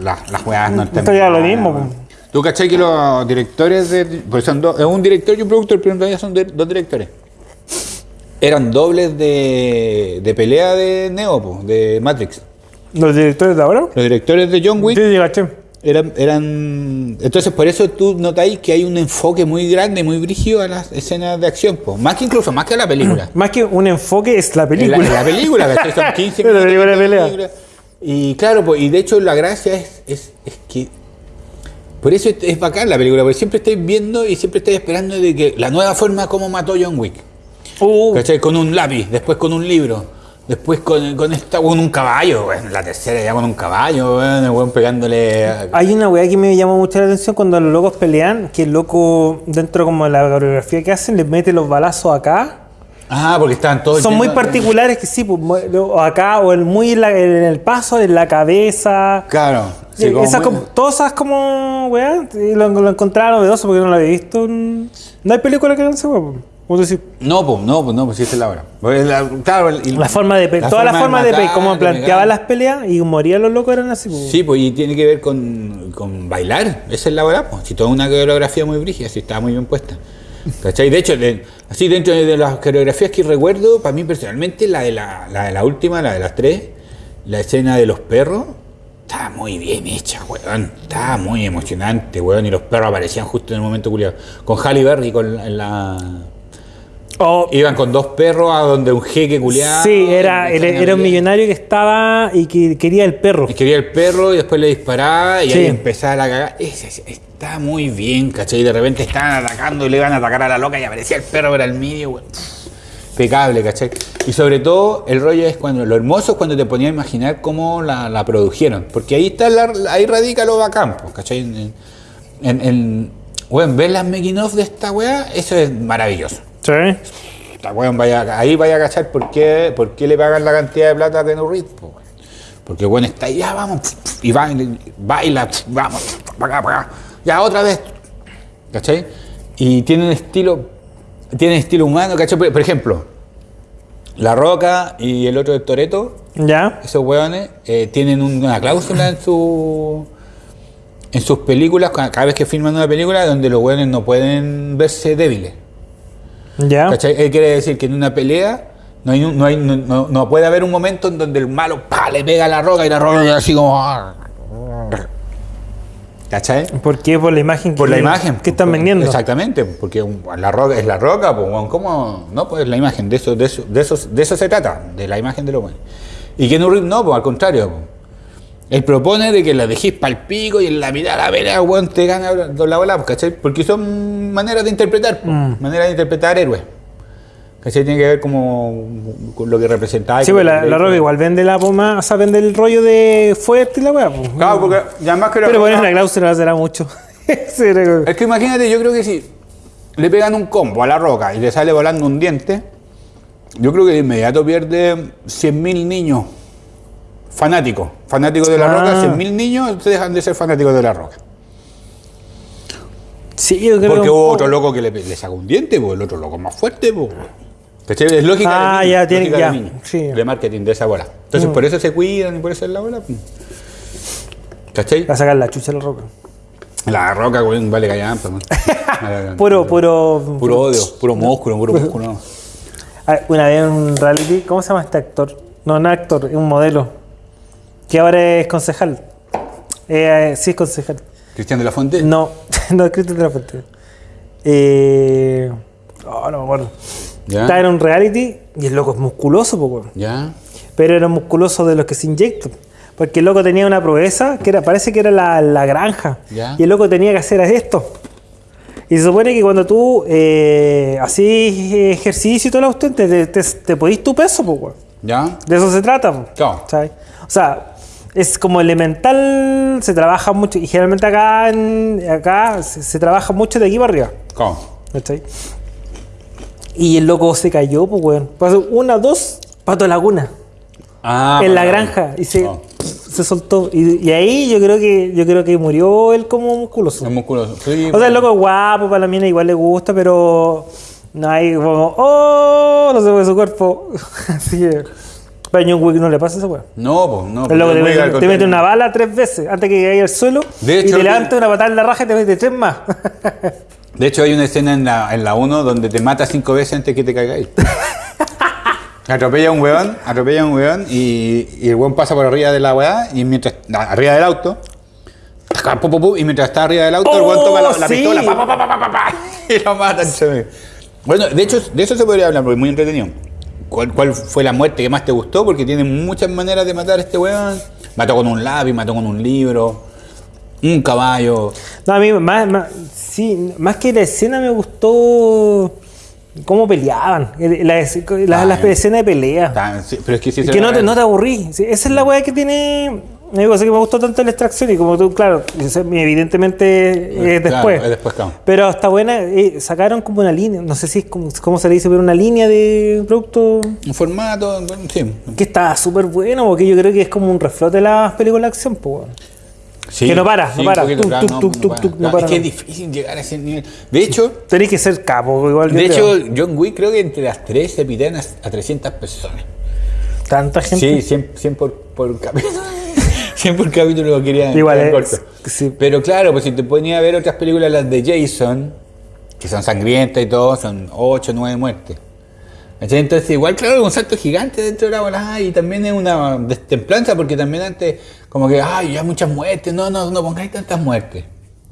las, las juegas no Esto ya es lo mismo, pues. ¿Tú cachai que los directores de. Pues son dos, es un director y un productor, pero en realidad son de- dos directores. Eran dobles de, de pelea de Neo, po, de Matrix. ¿Los directores de ahora? Los directores de John Wick Sí, sí, caché. Eran, eran, entonces por eso tú notáis que hay un enfoque muy grande, muy brígido a las escenas de acción, po. más que incluso, más que a la película. Más que un enfoque es la En la, película. en la película. Son 15 En la minutos película película. Y claro, pues, y de hecho la gracia es, es, es que por eso es, es bacán la película, porque siempre estáis viendo y siempre estáis esperando de que la nueva forma como mató John Wick. Uh. Con un lápiz, después con un libro, después con, con esta con un caballo, bueno, la tercera ya con un caballo, bueno, el weón pegándole a- Hay una weá que me llamó mucho la atención cuando los locos pelean, que el loco, dentro como de la coreografía que hacen, les mete los balazos acá. Ah, porque estaban todos. Son muy particulares que sí, pues, acá o el muy en, la- en el paso, en la cabeza. Claro. sí, como esas como- todas esas como, weá, lo, lo encontraba novedoso porque no lo había visto. No hay película que hagan esa weá, pues. Como No, pues no, pues no, pues sí, es la hora. Porque la- claro, el- la forma de pe- todas las formas de, matar, cómo de planteaban pegar. las peleas y morían los locos eran así. pues. Sí, pues y tiene que ver con, con bailar. Esa es la hora, pues. Si toda una coreografía muy brígida, sí, estaba muy bien puesta. ¿Cachai? De hecho, de- así dentro de las coreografías que recuerdo, para mí personalmente, la de la, la de la última, la de las tres, la escena de los perros, estaba muy bien hecha, weón. Estaba muy emocionante, weón. Y los perros aparecían justo en el momento culiado. Con Halle Berry, con la- la... O- Iban con dos perros a donde un jeque culiado. sí, era, era, era un millonario que estaba y que quería el perro. Y quería el perro y después le disparaba y Sí. ahí empezaba la cagada. Está muy bien, ¿cachai? Y de repente estaban atacando y le iban a atacar a la loca y aparecía el perro para el medio. Impecable, ¿cachai? Y sobre todo, el rollo es cuando, lo hermoso es cuando te ponía a imaginar cómo la, la produjeron. Porque ahí está la- ahí radica lo bacán, pues, ¿cachai? En, en, en- weón, ver las making of de esta weá, eso es maravilloso. Sí. Esta weón vaya, ahí vaya a cachar por qué, por qué le pagan la cantidad de plata a Keanu Reeves, po. Porque bueno está ahí, ya vamos, y baila, baila, vamos, para acá, para acá, ya otra vez. ¿Cachai? Y tiene un estilo, tiene estilo humano, ¿cachai? Por, por ejemplo, La Roca y el otro de Toreto, ¿Ya? esos weones eh, tienen una cláusula en su en sus películas, ca- cada vez que filman una película, donde los weones no pueden verse débiles. ¿Ya? ¿Cachai? Él quiere decir que en una pelea no, hay no, hay- no- no- no puede haber un momento en donde el malo pa, le pega a la roca y la roca queda así como. ¿Cachai? ¿Por qué? Por la imagen que, Por la imagen. que están vendiendo. Exactamente, porque la roca es la roca, pues, ¿cómo? No, pues la imagen, de eso, de eso, de eso, de eso se trata, de la imagen de lo bueno. Y que Reeves no, pues al contrario. Él propone de que la dejéis para el pico y en la mitad de la pelea, weón, te gana la bola, pues, ¿cachai? Porque son maneras de interpretar, pues, Mm. maneras de interpretar héroes. ¿Cachai? Tiene que ver como con lo que representaba. Sí, pues la, la roca igual vende la poma, o sea, vende el rollo de fuerte y la weá. pues. Claro, porque ya más que la Pero poner una cláusula será mucho. Sí, Es que imagínate, yo creo que si le pegan un combo a la roca y le sale volando un diente, yo creo que de inmediato pierde 100.000 niños fanáticos. Fanáticos de la Ah. roca, 100.000 niños se dejan de ser fanáticos de la roca. Sí, yo creo Porque un hubo otro loco que le, le sacó un diente, pues el otro loco más fuerte, pues. ¿Cachai? Es lógica, Ah, de, niño, ya, tiene- ya, de, niño, sí. de marketing de esa bola. Entonces Mm. por eso se cuidan y por eso es la bola. pues. ¿Cachai? Va a sacar la chucha a la roca. La roca, güey, vale callampa. Puro, puro. Puro odio, puro músculo, puro músculo. Ah, Una vez en un reality, ¿cómo se llama este actor? No, no actor, es un modelo. Que ahora es concejal. Eh, sí, es concejal. Cristian de la Fuente. No, no es Cristian de la Fuente. Eh, oh, no me acuerdo. ¿Ya? Estaba en un reality y el loco es musculoso, po, weón. ¿Ya? pero era musculoso de los que se inyectan. Porque el loco tenía una proeza que era, parece que era la, la granja. Ya. Y el loco tenía que hacer esto. Y se supone que cuando tú eh, ejercicio y todo lo usted te, te, te podís tu peso, pues. ¿Ya? De eso se trata. Claro. ¿sabes? O sea, es como elemental, se trabaja mucho, y generalmente acá, en- acá se, se trabaja mucho de aquí para arriba. ¿Cómo? ¿cachai? Y el loco se cayó, pues, weón. Pasó una, dos, pato laguna Ah, en la granja y se, Oh. se soltó. Y, y ahí yo creo que yo creo que murió él como musculoso. Es musculoso. Sí, O sea, el loco es guapo, para la mina igual le gusta, pero no hay como, oh, no se ve su cuerpo. Así que. Pero a John Wick no le pasa esa weá. No, pues no. El loco porque te mete, te mete una bala tres veces antes que caiga al suelo De y hecho, te que- levanta una patada en la raja y te mete tres más. De hecho, hay una escena en la, en la 1 donde te mata cinco veces antes que te caigáis. atropella a un weón, atropella a un weón y, y el weón pasa por arriba de la weá y mientras. arriba del auto. y mientras está arriba del auto, el weón Oh, toma la, la sí. pistola pa, pa, pa, y lo mata. se Bueno, de hecho, de eso se podría hablar porque es muy entretenido. ¿Cuál, ¿Cuál fue la muerte que más te gustó? Porque tiene muchas maneras de matar a este weón. Mató con un lápiz, mató con un libro, un caballo. No, a mí más, más, sí, más que la escena me gustó cómo peleaban. el- La, la- Ah, las escenas de pelea. Tan- sí, pero es que no te, no te aburrí. Esa es la weá que tiene. Digo, sé que me gustó tanto la extracción y como tú, claro, evidentemente es Claro, después. es después, claro. Pero está buena, eh, sacaron como una línea, no sé si es como, cómo se le dice, pero una línea de producto Un formato, sí. que está súper bueno, porque yo creo que es como un reflote de las películas de acción, pues. Sí, Que no para, no para. Es que es difícil llegar a ese nivel. De hecho, Tenés que ser capo, igual. de creo. hecho, John Wick creo que entre las tres se pitean a, a 300 personas. Tanta gente. Sí, 100, 100 por, por capítulo. 100 por capítulo quería Igual corto. sí. Pero claro, pues si te ponías a ver otras películas, las de Jason, que son sangrientas y todo, son 8 o 9 muertes. Entonces, igual, claro, es un salto gigante dentro de la bola y también es una destemplanza porque también antes, como que, ay, ya muchas muertes, no, no, no pongáis tantas muertes.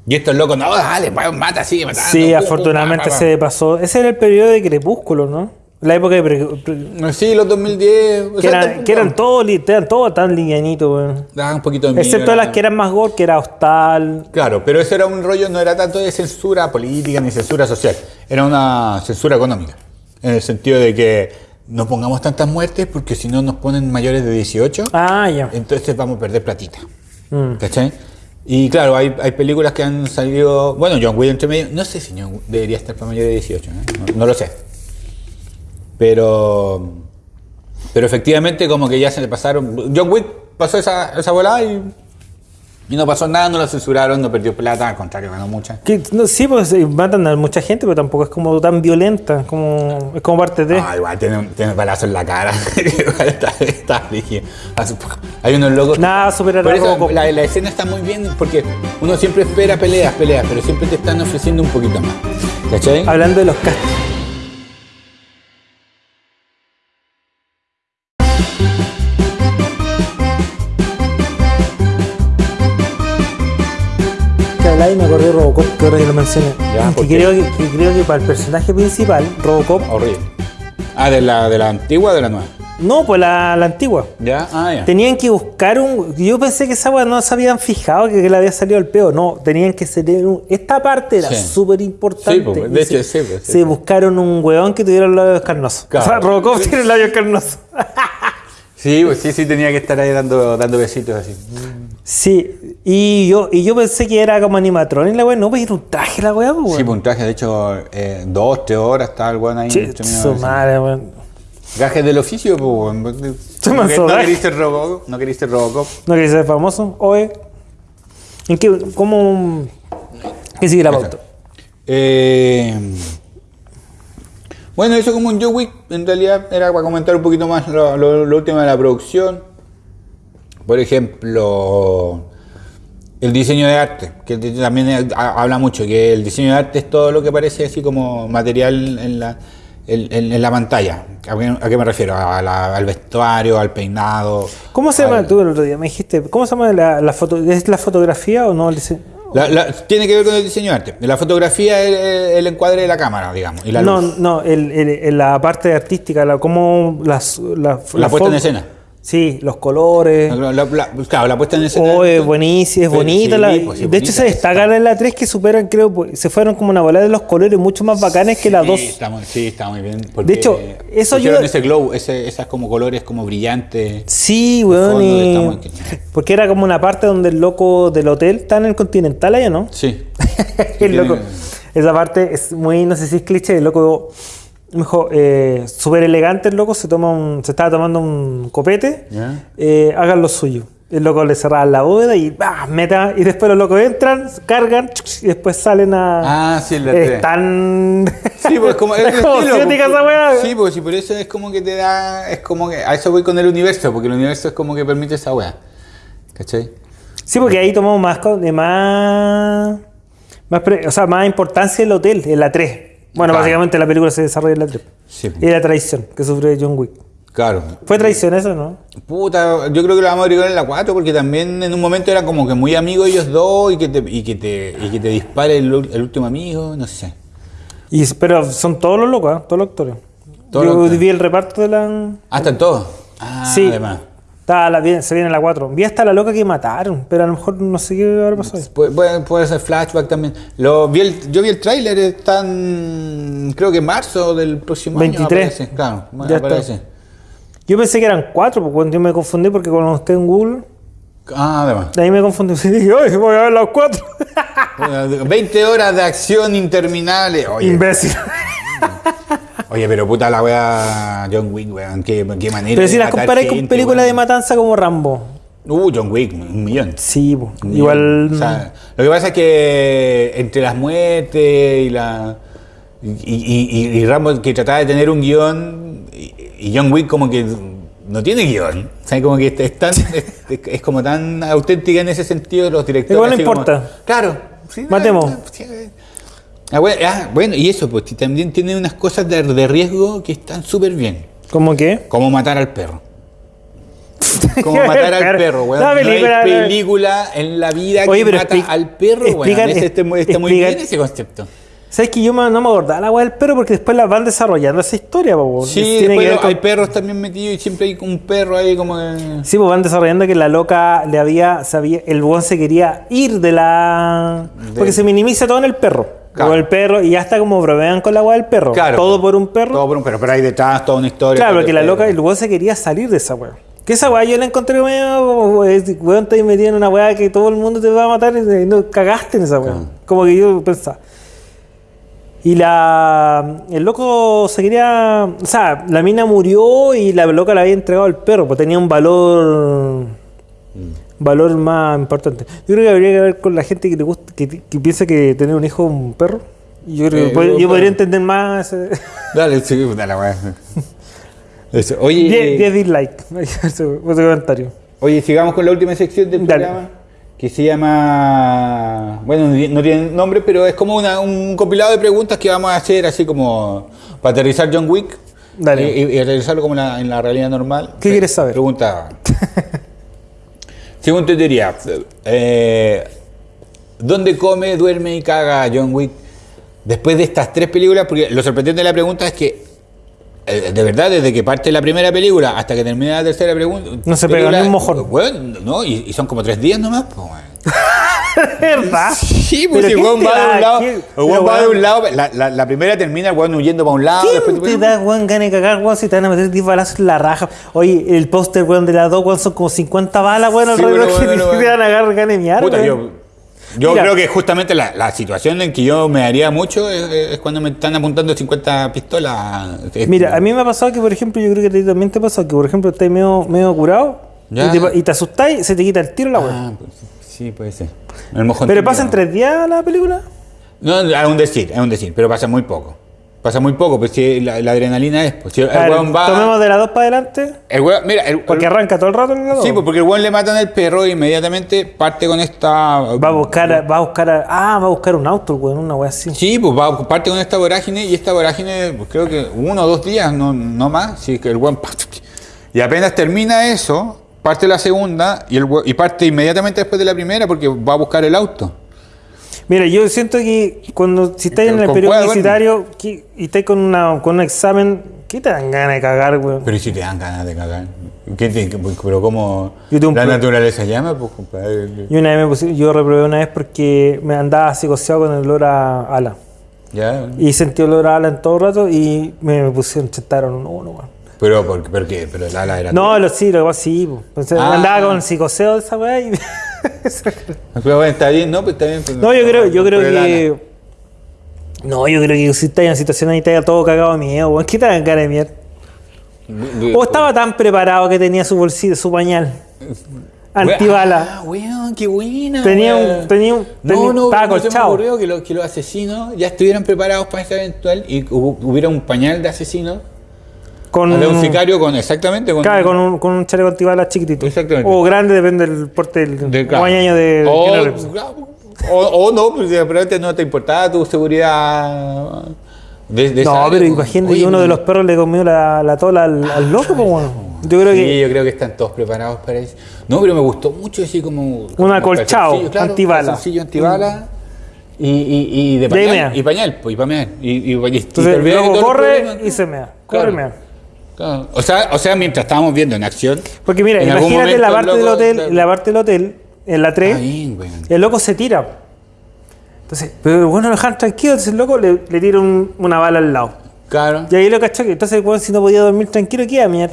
Y estos locos, no, dale, pa, mata, sigue matando. Sí, pum, pum, afortunadamente se pasó. Ese era el periodo de Crepúsculo, ¿no? La época de. pre- pre- Sí, los 2010. o que, sea, eran, que eran todos li- eran todos tan livianitos, weón. Daban un poquito de miedo, Excepto las que eran más gore, que era Hostal. Claro, pero eso era un rollo, no era tanto de censura política ni censura social, era una censura económica. En el sentido de que no pongamos tantas muertes porque si no nos ponen mayores de 18, Ah, ya. entonces vamos a perder platita. Mm. ¿Cachai? Y claro, hay, hay películas que han salido. Bueno, John Wick entre medio. No sé si John debería estar para mayores de 18, ¿eh? no, no lo sé. Pero. Pero efectivamente, como que ya se le pasaron. John Wick pasó esa, esa volada y. Y no pasó nada, no lo censuraron, no perdió plata, al contrario, ganó mucha. Que, no, sí, pues eh, matan a mucha gente, pero tampoco es como tan violenta. Como, es como parte de. Ah, igual tiene, tiene balazo en la cara. está, está poco- Hay unos locos. Nada supera Por eso la, la escena está muy bien porque uno siempre espera peleas, peleas, pero siempre te están ofreciendo un poquito más. ¿Cachai? Hablando de los castings. Mencioné. Ya, que, creo que, que creo que para el personaje principal, Robocop, Horrible. Ah, ¿de la, de la antigua o de la nueva? no, pues la, la antigua. ¿Ya? Ah, ya. Tenían que buscar un. Yo pensé que esa weá no se habían fijado que, que le había salido el peo. No, tenían que ser. un- esta parte era Sí. súper importante. Sí, pues, de hecho, se, sí, pues, sí, se sí. buscaron un weón que tuviera los labios carnosos. Claro. O sea, Robocop tiene labios carnosos. Sí, pues sí, sí, tenía que estar ahí dando, dando besitos así. Sí, y yo, y yo pensé que era como animatrón y la weá. No, pues era un traje la weá, pues, Sí, weón. pues un traje, de hecho, eh, dos, tres horas estaba el weón ahí. Che, su madre, weón. Gajes del oficio, pues, weón. No, queriste Robocop, no queriste Robocop. ¿No querés ser famoso? Oye. ¿En qué? ¿Cómo.? ¿Qué sigue la pauta? Eh, bueno, eso como un Joe Wick, en realidad era para comentar un poquito más lo, lo- lo último de la producción. Por ejemplo, el diseño de arte, que también ha- habla mucho, que el diseño de arte es todo lo que parece así como material en la, en, la pantalla. ¿A qué, a qué me refiero? A la- al vestuario, al peinado. ¿Cómo se llama? al- Tú el otro día me dijiste, ¿cómo se llama la, la foto? ¿Es la fotografía o no? el dise- La- la- tiene que ver con el diseño de arte. La fotografía es el, el encuadre de la cámara, digamos. Y la no, luz. no, el, el- la parte artística, la, cómo las, la, La puesta en escena. Sí, los colores. La- la- la- claro, la puesta en escena. Oh, es buenísima, es bonita. sí, la- pues, sí, de hecho, se bonita, destaca está. en la 3 que superan, creo, pues, se fueron como una bola de los colores mucho más bacanes que la Sí, 2. está muy- sí, está muy bien. porque De hecho, eso ayuda- ese glow, ese, esas como colores como brillantes. Sí, weón. y- muy- Porque era como una parte donde el loco del hotel está en el Continental allá, ¿no? Sí. el tiene- loco. Esa parte es muy, no sé si es cliché, el loco, mejor, eh, súper elegante el loco, se toma un, se estaba tomando un copete, Ya. eh, hagan lo suyo. El loco le cerraban la bóveda y ¡bah! meta, y después los locos entran, cargan y después salen a. Ah, sí, la tres. Están. Sí, pues como es el como estilo, porque- esa weá. Sí, pues por eso es como que te da. Es como que. A eso voy con el universo, porque el universo es como que permite esa weá. ¿Cachai? Sí, porque ahí tomamos más, más, más o sea, más importancia el hotel, en la 3. Bueno, Claro. básicamente la película se desarrolla en la 3. Sí. Y la traición que sufre John Wick. Claro. ¿Fue traición eso, no? Puta, yo creo que lo vamos a agregar en la 4 porque también en un momento era como que muy amigos ellos dos y que te, y que te, y que te dispare el, último amigo, no sé. Y, pero son todos los locos, ¿eh? todos los actores. Yo vi el reparto de la... Ah, están todos. Ah, sí, además. Está la- se viene la 4. Vi hasta la loca que mataron, pero a lo mejor no sé qué habrá pasado. Puede, puede- ser flashback también. Lo, vi el- yo vi el tráiler, están creo que en marzo del próximo 23. año. aparece, claro, Ya está. aparece. Yo pensé que eran 4, porque cuando yo me confundí, porque cuando busqué en Google, Ah, además. de ahí me confundí. Y dije, ¡ay, voy a ver las 4! 20 horas de acción interminable. Oye, Imbécil. Oye, pero puta la wea John Wick, weón. Qué, qué manera Pero si las comparáis con películas de matanza como Rambo. Uh, John Wick, un millón. Sí. Un igual. O sea, lo que pasa es que entre las muertes y la. Y, y, y- y Rambo que trataba de tener un guion y, John Wick como que no tiene guion. O sea, como que es, tan, es, es como tan auténtica en ese sentido los directores. Igual no como- importa. claro. sí, Matemos. ah, sí, ah, bueno, ah, bueno, y eso, pues también tiene unas cosas de, de riesgo que están súper bien. ¿Cómo qué? Como matar al perro. Como matar al perro, weón. No película- hay película en la vida Oye, que mata al perro, weón. Ese está, muy- está muy explican- bien ese concepto. ¿Sabes que yo no me acordaba la weá del perro porque después la van desarrollando esa historia, po, weón. Sí, Tiene después que con- hay perros también metidos y siempre hay un perro ahí como que... Sí, pues van desarrollando que la loca le había, sabía, el buen se quería ir de la. De- Porque se minimiza todo en el perro. Claro. O el perro, y ya está como bromean con la weá del perro. Claro. Todo por un perro. Todo por un perro, pero hay detrás toda una historia. Claro, porque la loca, el weón se quería salir de esa weá. Que esa weá yo la encontré medio, weón, te metido en una weá que todo el mundo te va a matar y no cagaste en esa weá. Claro. Como que yo pensaba. Y la. El loco se quería. O sea, la mina murió y la loca la había entregado al perro, pues tenía un valor. Valor más importante. Yo creo que habría que ver con la gente que le gusta, que, que piensa que tener un hijo es un perro. Yo creo Eh, que pod- un yo podría entender más. Dale, sí, la weá. Oye, 10 10 dislikes. comentario. oye, sigamos con la última sección del Dale. programa. Que se llama. Bueno, no tiene nombre, pero es como una- un compilado de preguntas que vamos a hacer, así como para aterrizar John Wick. Dale. Y, y aterrizarlo como la, en la realidad normal. ¿Qué quieres saber? Pregunta. Según tu teoría, eh, ¿dónde come, duerme y caga John Wick después de estas tres películas? Porque lo sorprendente de la pregunta es que, eh, de verdad, desde que parte la primera película hasta que termina la tercera pregunta. No se pega ni un mojón. Bueno, no, y, y son como tres días nomás, pues. ¿Verdad? Sí, pues ¿Pero si el qué weón te va de un lado, va de un lado, la, la- la primera termina el weón huyendo para un lado, ¿Quién después te da, weón, gana de cagar, weón, si te van a meter 10 balazos en la raja? Oye, el póster, weón, de las dos, weón, son como 50 balas, weón, Sí, alrededor bueno, que bueno, te van a agarrar, gane. Puta, weón. yo, yo Mira. creo que justamente la, la situación en que yo me haría mucho es, es cuando me están apuntando 50 pistolas. Es- Mira, a mí me ha pasado que, por ejemplo, yo creo que a ti también te ha pasado que, por ejemplo, estás medio, medio curado Ya. y te, y te asustáis, se te quita el tiro la weón. Ah, pues, sí, puede ser. El mojón ¿Pero pasa en tres días la película? No, es un decir, es un decir, pero pasa muy poco. Pasa muy poco, pues si la, la adrenalina es. Pues, si el, A ver, weón va. tomemos de la 2 para adelante. el weón- mira, el, Porque arranca todo el rato en la 2. Sí, pues porque el weón le matan al perro e inmediatamente parte con esta. Va a buscar, va a buscar, a- ah, va a buscar un auto, el weón, una wea así. Sí, pues va, parte con esta vorágine y esta vorágine, pues creo que uno o dos días, no, no más. Sí, que el weón. Y apenas termina eso, parte la segunda y, el y parte inmediatamente después de la primera porque va a buscar el auto. Mira, yo siento que cuando si estáis en el periodo universitario que- y estáis con, una, con un examen, ¿qué te dan ganas de cagar, weón? Pero ¿y si te dan ganas de cagar. ¿Qué te- pero Yo un la naturaleza llama, pues compadre. Y una vez me puse- yo reprobé una vez porque me andaba psicoseado con el olor a ala. Ya. Y sentí olor a ala en todo el rato y me, me pusieron, chetaron uno, weón. Pero, ¿por, ¿por qué? Pero el ala era. No, lo sí, lo que pasa sí, po. Entonces, Ah. andaba con el psicoseo de esa weá y... Pero bueno, está bien, ¿no? Pues está bien. pues, No, yo creo, yo creo que. No, yo creo que si estás en situación ahí te todo cagado de miedo, weón. ¿Qué te dan cara de mierda? O estaba tan preparado que tenía su bolsillo, su pañal. Antibala. Ah, weón, qué buena. Tenía un- tenía un- tenía- no, estaba no se me ocurrió que, lo- que los asesinos ya estuvieran preparados para esta eventual y hu- hubiera un pañal de asesino. Con, un sicario con exactamente con. claro, con, un, con un chaleco antibala chiquitito. Exactamente. O grande, depende del porte del de claro. guañaño de. o, o, o no, pues de repente no te importaba tu seguridad. De, de No, pero pues. imagínate que uno de los perros le comió la, la tola al, al loco, pues bueno. Yo creo sí, que. yo creo que están todos preparados para eso. No, pero me gustó mucho así como. como acolchado, claro, antibala. Y, y, y de pañal. Y pañal, pues, y mear. Y, y, y- y Entonces luego corre y se mea. Corre Claro. y mea. Claro. O, sea, o sea, mientras estábamos viendo en acción. Porque mira, imagínate la parte el del hotel, la parte del hotel, en la 3, Está bien, weón. el loco se tira. Entonces, pero bueno, lo dejan tranquilo, entonces el loco le, le tira un- una bala al lado. Claro. Y ahí lo cachó que entonces weón, si no podía dormir tranquilo, ¿qué iba a mirar?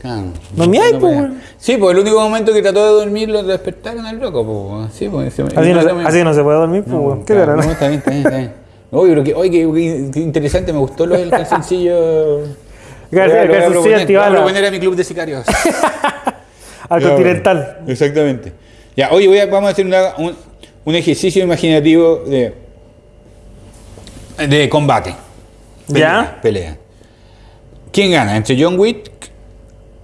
claro. No me hay, pues, podía. Sí, pues el único momento que trató de dormir lo despertaron al loco, pues. Sí, pues. Así no, así no se puede dormir, pues, weón. ¿Qué claro, no, no? está bien, está bien, está bien. Oye, pero que, oye, qué, qué interesante, me gustó lo del calzoncillo. Cal- Lo voy a- lo voy a calzoncillo proponer, lo voy a antibala. proponer a mi club de sicarios. Al Ya, continental. bueno, Exactamente. Ya, oye, voy a- vamos a hacer una- un, un ejercicio imaginativo de, de combate. ¿Ya? Pelea. ¿Quién gana? ¿Entre John Wick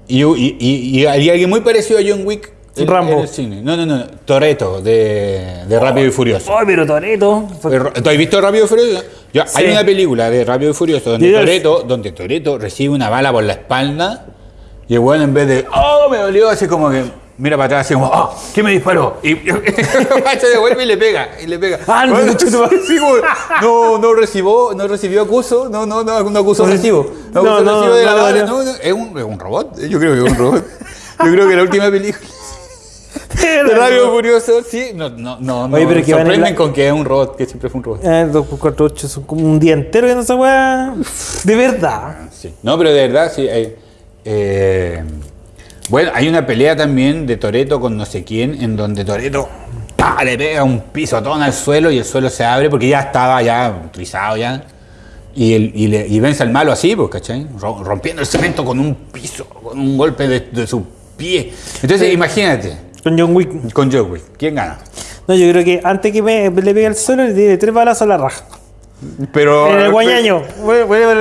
y, y, y- y alguien muy parecido a John Wick? en- Rambo. el cine? No, no, no. Toreto, de, de Rápido y Furioso. Ay, pero Toreto. ¿Tú has visto Rápido y Furioso? Sí. Hay una película de Rápido y Furioso donde Toreto, donde Toreto recibe una bala por la espalda y el weón en vez de ¡Oh, me dolió! Así como que mira para atrás así como ¡Oh, ¿qué me disparó? Y se devuelve y le pega, y le pega. Ah, no, Bueno, no, no, recibió, no recibió acuso, no, no, no, no acusó No, recibo. No no, recibo de la bala. no. No, no, es un, es un robot, yo creo que es un robot. Yo creo que la última película de y Furioso, sí, no, no, no, Oye, no, que van en sorprenden la- con que es un robot, que siempre fue un robot. Eh, 248 son como un día entero viendo esa weá. De verdad. Sí. No, pero de verdad, sí. hay- eh, bueno, hay una pelea también de Toreto con no sé quién, en donde Toreto le pega un pisotón al suelo y el suelo se abre porque ya estaba ya trizado ya. Y, el- y, le- y vence al malo así, pues, ¿cachai? Ro- Rompiendo el cemento con un piso, con un golpe de, de su pie. Entonces, imagínate, Con John Wick. con Joe Wick, ¿quién gana? No, yo creo que antes que me, le pegue al suelo, le tiene tres balazos a la raja. Pero, en el guañaño.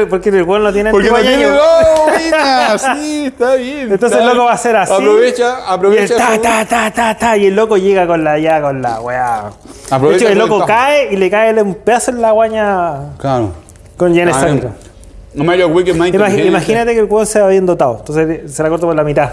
Porque el weón no tiene Porque no tiene. antiguañaño. ¡Oh, buena! Sí, está bien. Entonces está el loco va a hacer así. Aprovecha, Y el aprovecha. ta, ta, ta, ta, ta. Y el loco llega con la, ya con la weá. De Aprovecha hecho, el loco cae y le cae un pedazo en la guaña Claro. con llena Ah, sangre. No me Wick es más. Imagínate que el weón se va bien dotado. Entonces se la corta por la mitad.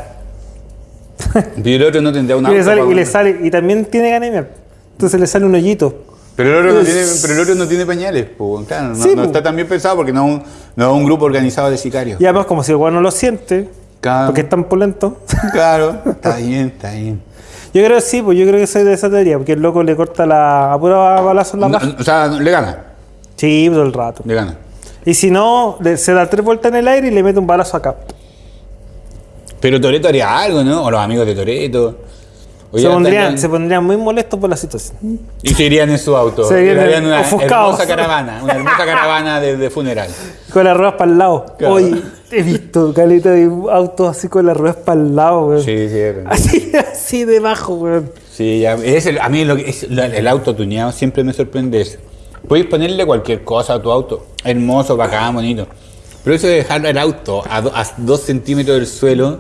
Y el otro no tendría una Y le sale, y le sale, y también tiene ganemia. Entonces le sale un hoyito. Pero el, otro no tiene, pero el otro no tiene pañales, pues, claro, no, Sí, no está tan bien pensado porque no es un, no es un grupo organizado de sicarios. Y además, como si el no lo siente, Claro. porque es tan polento. Claro, está bien, está bien. Yo creo que sí, pues yo creo que soy de esa teoría, porque el loco le corta la a puro balazo en la No, paja. o sea, le gana, Sí, todo el rato. le gana. Y si no, se da tres vueltas en el aire y le mete un balazo acá. Pero Toreto haría algo, ¿no? O los amigos de Toreto. Se pondrían, se pondrían muy molestos por la situación. Y se irían en su auto. Se irían una ofuscados. hermosa caravana, una hermosa caravana de, de funeral. Con las ruedas para el lado. Claro. Hoy he visto caleta de autos así con las ruedas para el lado, weón. Sí, sí. Así, así debajo, weón. Sí, ya, es el- a mí lo que es, el auto tuneado siempre me sorprende eso. Podéis ponerle cualquier cosa a tu auto. Hermoso, bacán, bonito. Pero eso de dejar el auto a, do- a dos centímetros del suelo,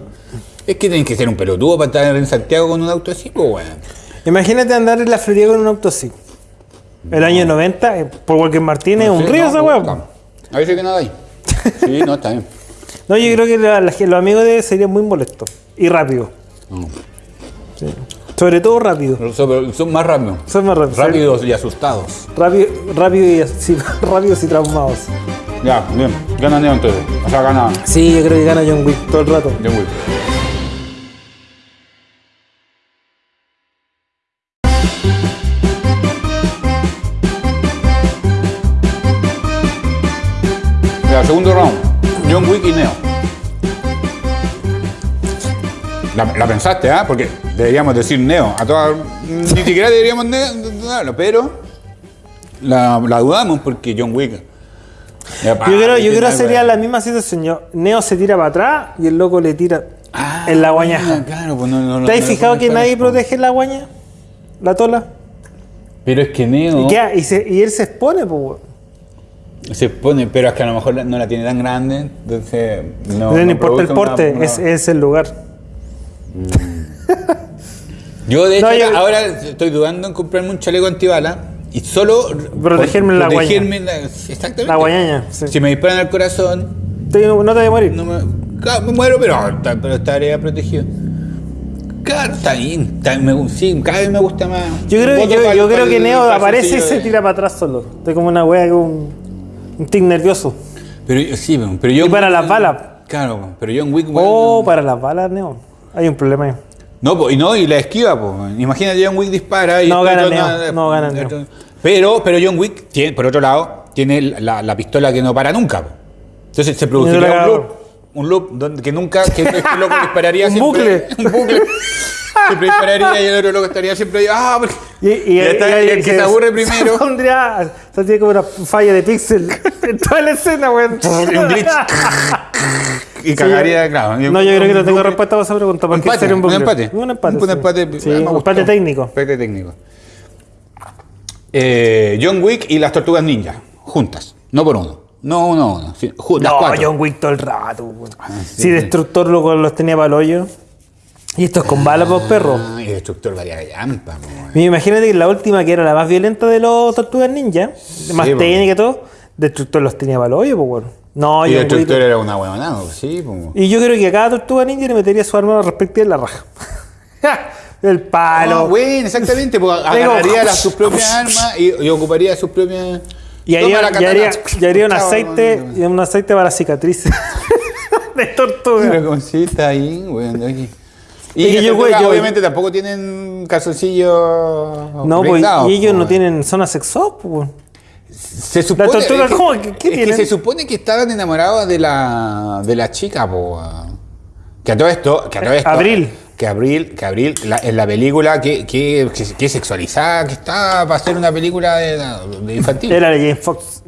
es que tenés que ser un pelotudo para estar en Santiago con un auto así, pues, weón. Imagínate andar en la Florida con un auto así. El año 90, eh, por Walker Martínez, un Sí, río no, esa no. A veces que nada hay. Sí, no, está bien. No, yo creo que la- la- los amigos de él serían muy molestos. Y rápido. Sí. Sobre todo rápido. Son, son más rápidos. Son más rápidos. Rápidos y asustados. Rápido, rápido y así- rápidos y traumados. Ya, bien. Gana Neo entonces. O sea, gana Sí, yo creo que gana John Wick todo el rato. John Wick. Ya, segundo round. John Wick y Neo. La, la pensaste, ¿ah? Porque deberíamos decir Neo. A todas, ni siquiera deberíamos ne- dudarlo, pero la, la dudamos porque John Wick. Yo creo, yo creo sería la misma situación. Yo- Neo se tira para atrás y el loco le tira Ah, en la guañaja. Claro, pues no, no, no- ¿Te has no lo fijado que nadie protege la guaña? La tola. Pero es que Neo ¿Y, qué? y, se- y él se expone, pues. se pone, pero es que a lo mejor no la tiene tan grande, entonces no. No, importa el porte, una- una- es, es el lugar. Yo de hecho yo- ahora estoy dudando en comprarme un chaleco antibala y solo Protegerme la protegerme la- exactamente. La guañaña. sí. Si me disparan al corazón, Te- no te voy a morir. no me, claro, me muero, pero, pero estaré protegido. Claro, está bien, está- me- sí, cada vez me gusta más. Yo creo, yo, creo que Neo aparece y se tira para atrás solo. Estoy como una wea, un, un tic nervioso. Pero sí, pero yo. Y para las balas. Claro, pero John Wick. Oh, para las balas, Neo. Hay un problema ahí. No, po, y no, y la esquiva, pues. Imagínate John Wick dispara y No gana Neo, no gana Neo. Pero, pero John Wick, tiene, por otro lado, tiene la, la pistola que no para nunca. Entonces se produciría un loop. Un loop donde, que nunca, que este loco dispararía Un siempre. Un bucle. Siempre dispararía y el otro loco estaría siempre ahí. Ah, porque- Y, y- Y está- y el que se aburre primero. Se pondría, o sea, tiene como una falla de píxel en toda la escena, weón. y un glitch. y cagaría, claro. No, yo creo que no tengo respuesta para esa pregunta. Un empate, un, un bucle. empate. Un empate. Un sí. empate, Sí, un empate técnico. Empate técnico. Eh, John Wick y las tortugas ninja, juntas. No por uno. No uno a uno. sí, las No, cuatro. John Wick todo el rato. weón. sí, si Destructor loco, los tenía para el hoyo. Y estos con balas, pues. Ah, y Destructor varía llampa. Mira, Imagínate que la última, que era la más violenta de los Tortugas Ninja, más po. técnica y todo, Destructor los tenía para el hoyo, pues. No, Y John Wick- Destructor era una huevonada, sí, po. Y yo creo que a cada Tortuga Ninja le metería su arma respectiva en la raja. el palo. Ah, bueno, exactamente, porque agarraría las, sus propias armas y, y ocuparía sus propias. y haría, la y haría- y haría un aceite, y un aceite para cicatrices de tortuga. Pero como si está ahí, weón. oye. Y yo, yo- obviamente tampoco tienen calzoncillos. No, pues, y ellos no weón. tienen zona sexual, pues. Se supone, tortugas, es que, ¿cómo? ¿Qué- qué es que se supone que estaban enamorados de la, de la chica, po. Que a todo esto, que a todo esto, Abril. Que Abril, que Abril, la- en la película, que, que, que, que sexualizada, que está para hacer una película de, de infantil. Era la Jane Fox.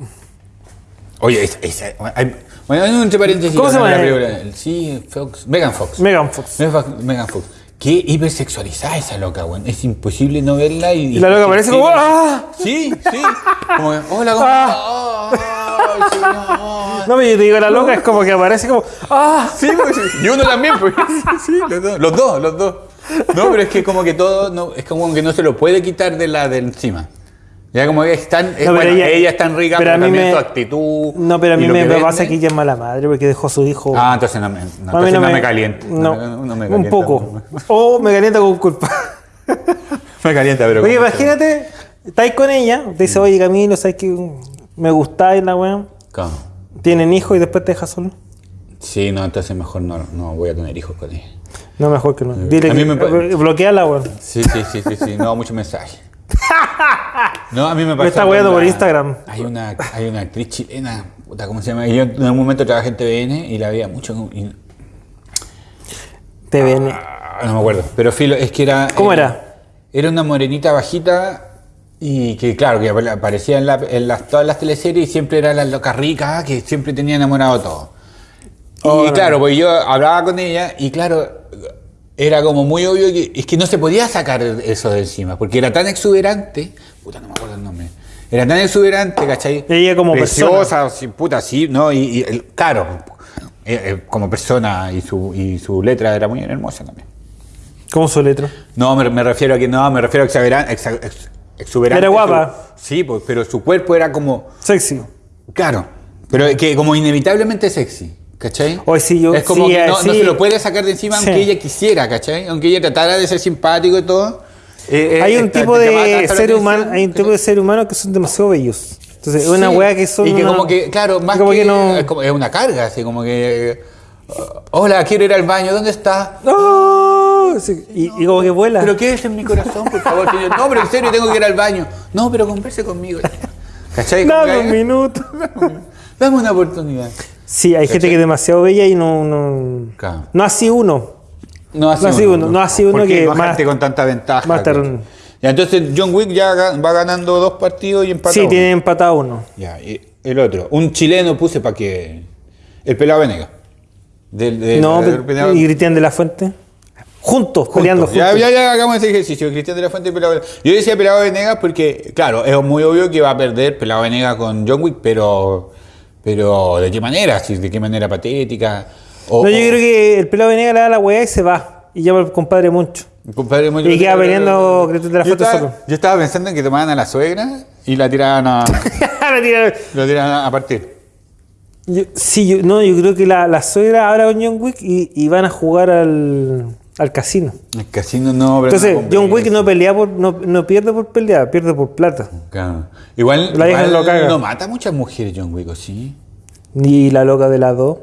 Oye, esa, esa- hay- bueno, hay un entre paréntesis. ¿Cómo se llama? la película. Sí, Fox, Megan Fox. Megan Fox. Megan Fox. Qué hipersexualizada esa loca, weón. Es imposible no verla y. Y la loca aparece como, ¡ah! Sí, sí. Como, hola, ¿cómo Ah. No. Pero yo te digo, la loca es como que aparece como, ¡ah! Sí, pues, sí. Y uno también, pues. Sí, los dos, los dos, los dos. No, pero es que como que todo, no, es como que no se lo puede quitar de la de encima. Ya como que es tan, es, No, pero bueno, ella- ella, es tan rica, pero también me- su actitud. No, pero a mí me, me pasa que ella es mala madre porque dejó a su hijo. Ah, entonces no me, no, entonces no no me- calienta. No, un poco. O me calienta con culpa. Me calienta, pero. Oye, imagínate, estáis con ella, te dice, oye Camilo, ¿sabes que me gustáis la weá? ¿Cómo? Tienen hijos y después te dejas solo. Sí, no, entonces mejor no, no voy a tener hijos con ella. No, mejor que no. Dile A mí que me bloqueala, weón. Sí, sí, sí, sí, sí. No, muchos mensajes. No, a mí me pasa. está con weando por Instagram. Hay una, hay una actriz chilena, puta, ¿cómo se llama? Yo en algún momento trabajé en TVN y la veía mucho. y- Te ven. ah, no me acuerdo. Pero filo, es que era. ¿Cómo era? Era una morenita bajita y que, claro, que aparecía en, la- en las, todas las teleseries y siempre era la loca rica que siempre tenía enamorado a todo. Y Oh, no. claro, pues yo hablaba con ella y claro, era como muy obvio que es que no se podía sacar eso de encima, porque era tan exuberante, puta, no me acuerdo el nombre, Era tan exuberante, ¿cachai? Ella como Preciosa, sí, puta, sí, ¿no? Y, y claro, eh, eh, como persona y su, y su letra era muy hermosa también. ¿Cómo su letra? No, me, me refiero a que no, me refiero a exageran- exa- ex- exuberante. Era guapa. su- sí, pues, pero su cuerpo era como, Sexy. claro, pero que como inevitablemente sexy. ¿Cachai? Hoy sí, yo- Es como sí, que no, eh, no se lo puede sacar de encima aunque ella quisiera, ¿cachai? Aunque ella tratara de ser simpático y todo. eh, eh, hay un tipo de ser humano, hay un tipo de ser humano que son demasiado bellos. Entonces, es una weá que son. Y que una- como que, claro, más como que, que no- es, como- es una carga, así como que. eh, Hola, quiero ir al baño, ¿dónde está? ¡No! Sí, y, y como que vuela. ¿Pero qué es en mi corazón, por favor? señor? No, pero en serio tengo que ir al baño. No, pero converse conmigo. ¿Cachai? Dame que- un minuto. Dame una oportunidad. Sí, hay gente que es demasiado bella y no. No, Claro. no así uno. No así No así uno, no así uno ¿Por qué que no más- gente con tanta ventaja. más ¿cachai? Ya, entonces John Wick ya va ganando dos partidos y empata Sí, uno. tiene empatado uno. Ya, y el otro. Un chileno puse para que. El pelado Venega. Del, del- no, del pelado- y Cristian de la Fuente. Juntos, peleando juntos. Ya, ya, ya hagamos ese ejercicio. Cristian de la Fuente y Pelado Venegas. Yo decía Pelado Venegas porque, claro, es muy obvio que va a perder Pelado Venegas con John Wick, pero. Pero, ¿de qué manera? ¿De qué manera patética? O, No, yo o- creo que el pelado Venegas le da la weá y se va. Y llama al compadre Moncho. Compadre, muy- Y queda peleando Cristian de la Yo Fuente estaba- solo. Yo estaba pensando en que tomaban a la suegra y la tiraban a. La tira- lo tiraban a partir. Yo- sí, yo, no, yo creo que la, la suegra ahora con John Wick y, y van a jugar al, al casino. El casino no. pero Entonces, no John Wick no pelea por, no, no pierde por pelear, pierde por plata. Claro. Igual, La hija igual lo caga. no mata a muchas mujeres John Wick, ¿o sí? Ni la loca de las dos.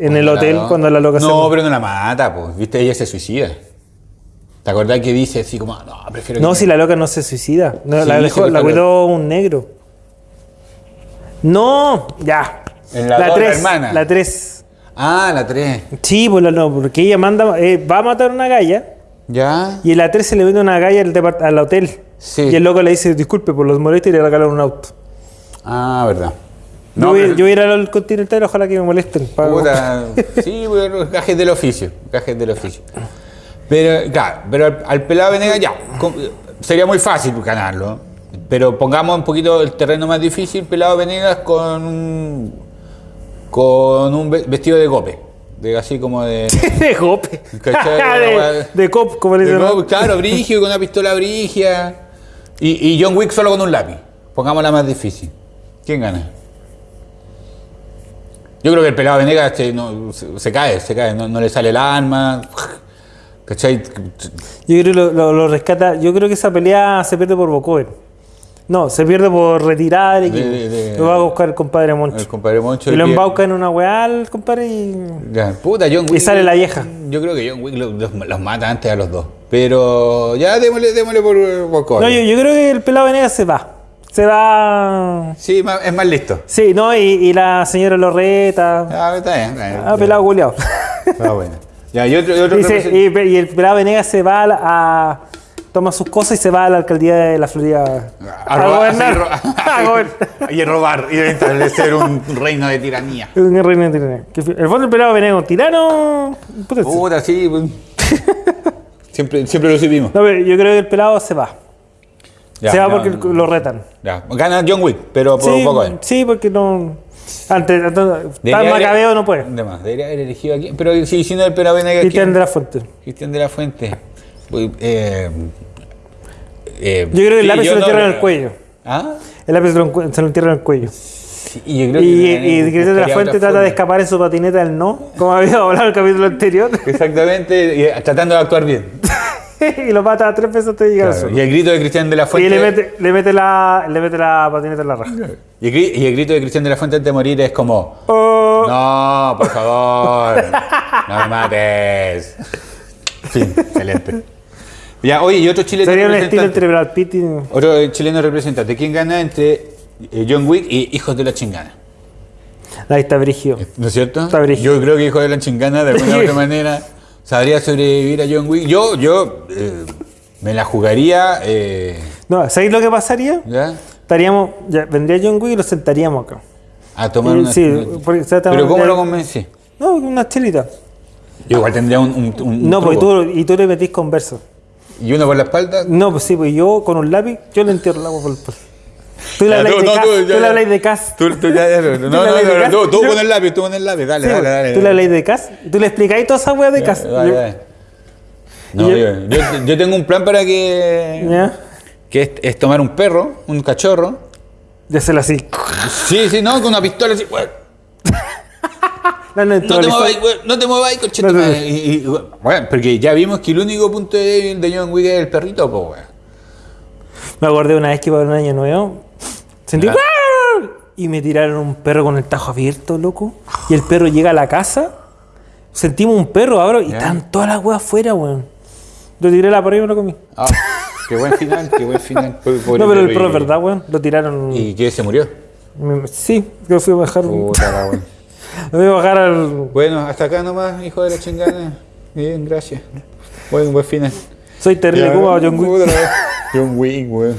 En el hotel, la- cuando la loca No, se. pero no la mata, pues. ¿Viste? Ella se suicida. ¿Te acordás que dice así como, no, prefiero No, que si la loca no se suicida. No, Sí, la, dejó- la cuidó un negro. No, ya. En la dos, la 3. hermana. La 3. Ah, la 3. Sí, pues no, porque ella manda, eh, va a matar a una galla ¿Ya? y en la 3 se le vende una galla al, al hotel. Sí. Y el loco le dice, disculpe por los molestos y le regalan un auto. Ah, verdad. yo, No, voy, pero- yo voy a ir al continental, ojalá que me molesten. Puta, sí, bueno, gajes del oficio, gajes del oficio. Pero, claro, pero al, al pelado Venegas ya, sería muy fácil ganarlo. Pero pongamos un poquito el terreno más difícil, pelado Venegas con un, con un ve- vestido de gope. De, así como de... de gope. De, de cop, como le dicen. claro, brigio, con una pistola brigia. Y, y John Wick solo con un lápiz. Pongámosla más difícil. ¿Quién gana? Yo creo que el pelado Venegas se, no, se, se cae, se cae, no, no le sale el arma. ¿Cachai? Yo creo que lo, lo- lo rescata. Yo creo que esa pelea se pierde por Bocover. No, se pierde por del equipo. De- de- lo va a buscar el compadre Moncho. El compadre Moncho. y lo embauca en una weá al compadre y. Ya, puta, John Wick. sale la vieja. Yo creo que John Wick los, los- los mata antes a los dos. Pero ya démosle, démosle por, por cobre. No, yo, yo creo que el pelado Venegas se va. Se va. Sí, es más listo. Sí, no, y, y la señora lo reta. Ah, está bien. Está bien. Ah, pelado culiao. Está bueno. Ya, y otro, y otro Dice, represent- y, y el pelado Venegas se va a- toma sus cosas y se va a la alcaldía de la Florida a robar, gobernar. ro- a y robar y establecer un reino de tiranía. Un reino de tiranía. El fondo el pelado un tirano. puta, sí. Pues. siempre, siempre lo. No, pero yo creo que el pelado se va. Ya, se va no, porque no. lo retan. Ya, Gana John Wick, pero por Sí, poco él. sí, porque no. Antes, antes tan Debería haber- macabeo no puede. Debería haber elegido aquí. Pero si, si no el Pera Venegas. Cristian ¿quién? de la Fuente. Cristian de la Fuente. Eh, eh, Yo creo que el lápiz se lo no, entierra en el cuello. ¿Ah? El lápiz se lo, se lo entierra en el cuello. Sí, y yo creo Y, que y Venegas Cristian de la Fuente trata de escapar en su patineta del no, como había hablado en el capítulo anterior. Exactamente, y, eh, tratando de actuar bien. y lo mata tres veces antes de llegar Claro. Y el grito de Cristian de la Fuente. Y le mete, le, mete la, le mete la patineta en la raja. y el, gri- y el grito de Cristian de la Fuente antes de morir es como. Oh, No, por favor. no me mates. Fin, excelente. Ya, oye, y otro chileno sería un estilo representante. entre Brad Pitt y. Otro chileno representante. ¿Quién gana entre eh, John Wick y Hijos de la Chingana? Ahí está Brigio. ¿No es cierto? Está brígido. Yo creo que Hijos de la Chingana, de alguna u otra manera, sabría sobrevivir a John Wick. Yo, yo eh, me la jugaría. eh, No, ¿sabéis lo que pasaría? ¿Ya? Estaríamos, ya, vendría John Wick y lo sentaríamos acá. A tomar Eh, una. sí, porque se trata Pero ¿cómo lo convencí? No, una chelita. Yo igual tendría un. un, un No, porque truco. tú, y tú le metís converso. Y uno por la espalda. No, pues sí, pues yo con un lápiz, yo le entierro el agua por el pelo. Tú le habláis de Cas. tú, Tú ya, no, no, no, no, tú, con el lápiz, tú con el lápiz, dale, dale, dale. Tú le habláis de Cas. y Tú le explicáis toda esa weá de Cas. No, yo- tengo un plan para que. Ya. Que es, tomar un perro, un cachorro. Ya se lo así. Sí, sí, no, con una pistola así. No, no, No te muevas, no te muevas. No, no. Y, bueno, porque ya vimos que el único punto débil de John Wick es el perrito, pues, weón. Me acordé una vez que para un año nuevo sentí. ¡guau! y me tiraron un perro con el tajo abierto, loco. Y el perro llega a la casa. Sentimos un perro ahora y están todas las weas afuera, weón. Yo tiré la por ahí y me lo comí. Ah, qué buen final, qué buen final. Pobre- pobre no, pero el perro es verdad, weón. Lo tiraron. ¿Y qué? ¿Se murió? Sí, yo fui a bajar. Puta la weón. Me fui a bajar al. Bueno, hasta acá nomás, hijo de la chingada. Bien, gracias. Buen, buen final. Soy terrible como John Wick. La. John Wick, weón.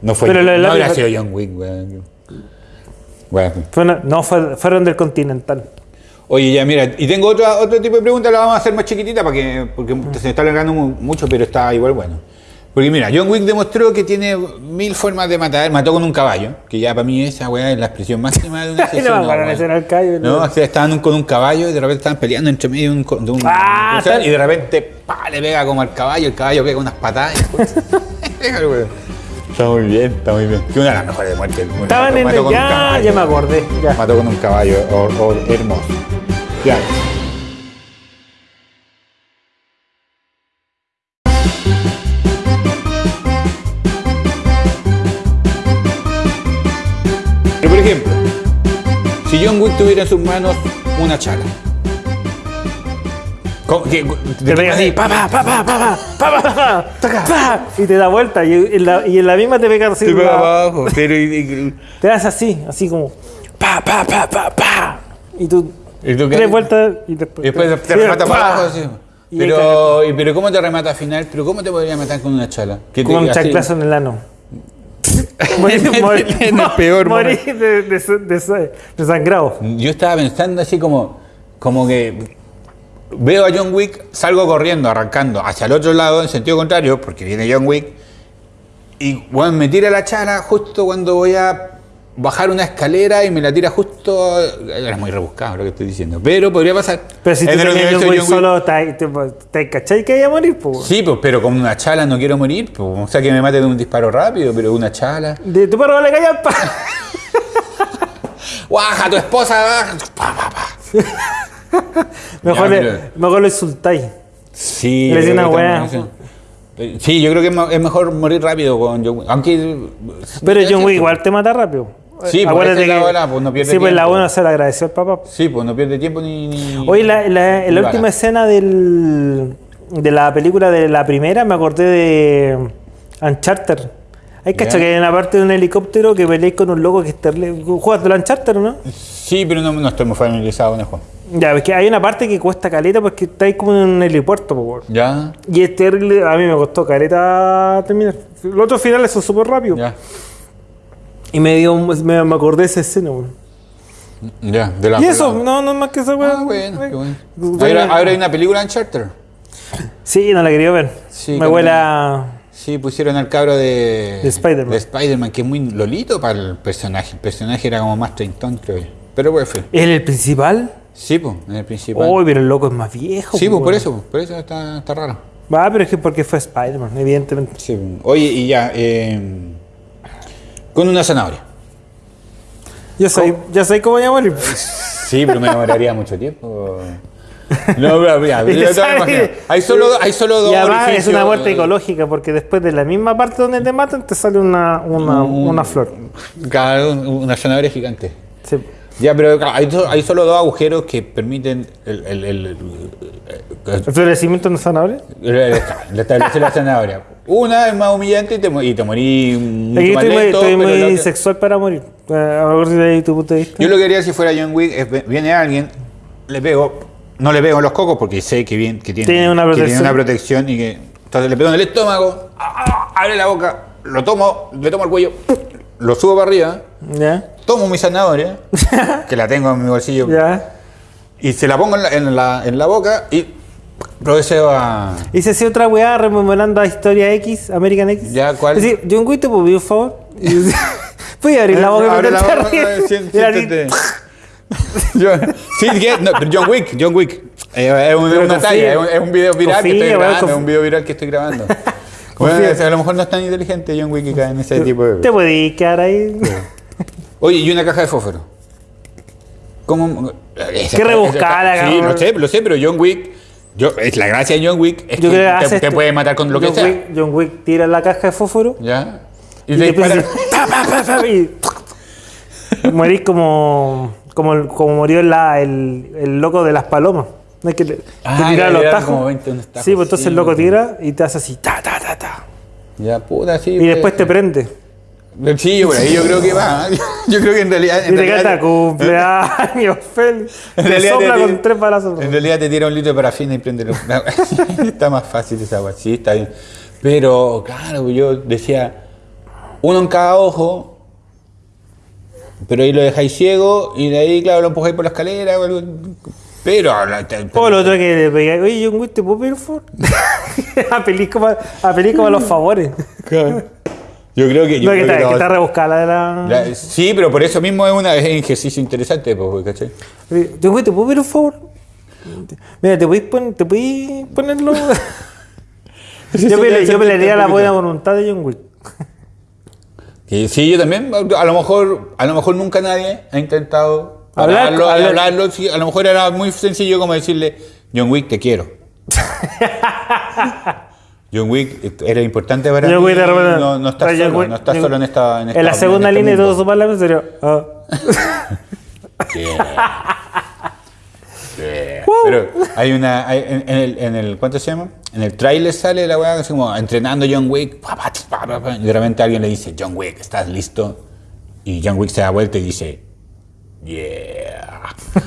No fue. Pero del no habrá sido John Wick, weón. Bueno. No, fue- fueron del Continental. Oye, ya, mira, y tengo otra, otro tipo de pregunta, la vamos a hacer más chiquitita para que, porque se está alargando mu- mucho, pero está igual bueno. Porque mira, John Wick demostró que tiene mil formas de matar. Mató con un caballo, que ya para mí esa weá es la expresión máxima de una Y no de weón. ser al callo, No, no. o sea, estaban con un caballo y de repente estaban peleando entre medio de un, de Ah, o sea, tal- y de repente pa, le pega como al caballo, el caballo pega unas patadas. Está muy bien, está muy bien. Que una de las mejores muertes. Bueno, Estaban en mató el. con un Ya, caballo. ya me acordé. Ya. Mató con un caballo o- o- hermoso. Ya. Tuviera en sus manos una chala. ¿cómo- qué- Te pega así, pa, pa, pa, pa, pa, pa, pa, pa, pa, pa, y te da vuelta. Y en la, y en la misma te pega así. Te pega abajo, pero y- y- te das así, así como. Pa, pa, pa, pa, pa. Y tú. ¿Y tú tres vueltas y después. Y después te y remata pa. para abajo así. Pero, y- pero ¿cómo te remata al final? ¿Pero cómo te podría matar con una chala? Que te- Con un chanclazo en el ano. Morir, morir, en el peor morir de, de, de- de sangrado. Yo estaba pensando así como, como que veo a John Wick, salgo corriendo, arrancando hacia el otro lado, en sentido contrario, porque viene John Wick, y bueno, me tira la chala justo cuando voy a bajar una escalera y me la tira justo. Era muy rebuscado lo que estoy diciendo, pero podría pasar. Pero si En tú universo John Wick solo, te, te, te cachai que iba a morir, pues. Sí, pues, pero con una chala no quiero morir, pues, o sea que me mate de un disparo rápido, pero una chala. De tu perro le cae al pa. ¡Guaja, tu esposa! baja! Pa, pa, pa. Mejor, Ya, le, pero- mejor lo insultáis. Sí, Le creo una también, sí. Yo creo que es es mejor morir rápido con John Wick. Aunque. Pero John Wick igual te mata rápido. Sí, pues, esa es la pues, no pierde Sí, pues la buena se le agradeció al papá. Sí, pues no pierde tiempo ni. ni Oye, la, la- la última escena del, de la película de la primera me acordé de Uncharted. Hay cacho que hay una parte de un helicóptero que peleáis con un loco que es terrible. ¿Juegas de Uncharted o no? Sí, pero no, no estoy muy familiarizado con el juego. Ya, es que hay una parte que cuesta caleta porque estáis como en un helipuerto, po, weón. Ya, Y es terrible, a mí me costó caleta terminar. Los otros finales son súper rápidos. ya. Y me dio, me, me acordé de esa escena, weón. Ya, de la Y eso, no, no más que esa weón. Ah, bueno, qué bueno. Bueno. Ahora, ahora hay una película en Charter. Sí, no la quería ver. Sí, me huele a... Sí, pusieron al cabro de. De Spider-Man. De Spider-Man, que es muy lolito para el personaje. El personaje era como más treintón, creo yo. Pero pues fue. ¿Es el principal? Sí, pues, el principal. Uy, pero el loco es más viejo. sí, pues po, por eso, pues, por eso está, está raro. Va, pero es que porque fue Spider-Man, evidentemente. Sí, pues. Oye, y ya, eh, con una zanahoria. Yo sé, ya sé cómo voy a morir. Sí, pero me demoraría mucho tiempo. No, pero mira, Es que yo te voy a sabe- imaginar. hay solo, hay solo dos Y además es una muerte ecológica, porque después de la misma parte donde te matan, te sale una, una, Un- una flor. Claro, una zanahoria gigante. Sí. Ya, pero claro, hay, hay solo dos agujeros que permiten el, el, el- el- ¿El florecimiento de zanahoria? el- el establecer la zanahoria. Una es más humillante y te, y te morí mucho Aquí más estoy lento, estoy muy la sexual para morir. Eh, A lo mejor si de ahí tu punto de vista. Yo lo que haría si fuera John Wick es viene alguien, le pego, no le pego en los cocos porque sé que, bien, que, tiene, Tiene una que tiene protección. una protección y que. Entonces le pego en el estómago, ¡ah! abre la boca, lo tomo, le tomo el cuello, lo subo para arriba, tomo mi zanahoria, que la tengo en mi bolsillo, ¿Ya? y se la pongo en la, en la, en la boca y procedo a. Hice así otra weá rememorando a Historia X, American X. Ya, ¿cuál? Es decir, John Wick te un favor. Fui a abrir la boca Abre la boca, siéntate. Sí, que- no, John Wick, John Wick. Eh, es un- es Pero una confía. talla, es un, es un video viral que Confía, estoy weón, grabando, es un video viral que estoy grabando. Confía. bueno, a lo mejor no es tan inteligente John Wick que cae en ese tipo de... Te podías quedar ahí. Oye, y una caja de fósforo. ¿Cómo? Esa- Qué rebuscada, esa- Sí, lo sé, lo sé, pero John Wick. Yo, es la gracia de John Wick es Yo que creo que te, puede matar con lo que John sea. Wick, John Wick tira la caja de fósforo ¿Ya? Y, y, te dispara. y morís como, como, como murió la- el, el loco de las palomas. No es que te Ah, tira ya, los tajos. como 20 unos tajos, sí, pues entonces el loco pues. tira y te hace así, ta, ta, ta, ta. Ya, puta, sí. Y pues. después te prende. Sí, por ahí yo creo que va. Yo creo que en realidad. Y En te realidad, cumpleaños feliz. en Te realidad sopla te- con tres balazos. En realidad te tira un litro de parafina y prende los- Está más fácil esa agua. Sí, está bien. Pero, claro, yo decía, uno en cada ojo, pero ahí lo dejáis ciego y de ahí, claro, lo empujáis por la escalera. o algo. Pero. O lo otro que le pegáis, oye, John Wick, ¿te puedo pedir un favor? a como, a los favores. Yo creo que. yo No, que está, que está rebuscada la de la... la- sí, pero por eso mismo es, un ejercicio interesante, pues, ¿cachai? John Wick, ¿te puedo pedir un favor? Mira, ¿te podéis pon- te podéis ponerlo? yo, pele- yo pelearía la buena voluntad de John Wick. Sí, yo también, a lo mejor, a lo mejor nunca nadie ha intentado hablarlo, hablar- hablarlo, a lo mejor era muy sencillo como decirle, John Wick, te quiero. John Wick era importante para John mí, no, no estás solo, Wick- no estás solo en esta En, En la esta- segunda en este línea de todo su palabra sería... ah. Pero hay una, hay- en, en el, en el, ¿cuánto se llama? En el tráiler sale la weá como entrenando John Wick, pa, pa, pa, pa, pa, y de repente alguien le dice, John Wick, ¿estás listo? Y John Wick se da vuelta y dice, yeah.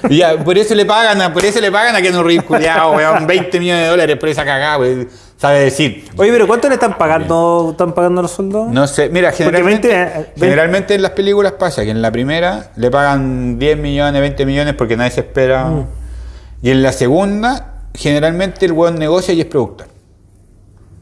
Y ya, por eso le pagan, a- por eso le pagan a Keanu Reeves, culiao, weón, 20 millones de dólares por esa cagada, weón. Sabe decir. Oye, pero ¿cuánto le están pagando, están pagando los soldados? No sé, mira, generalmente, 20, eh, 20. generalmente en las películas pasa que en la primera le pagan 10 millones, 20 millones porque nadie se espera. Mm. Y en la segunda, generalmente el weón negocia y es productor.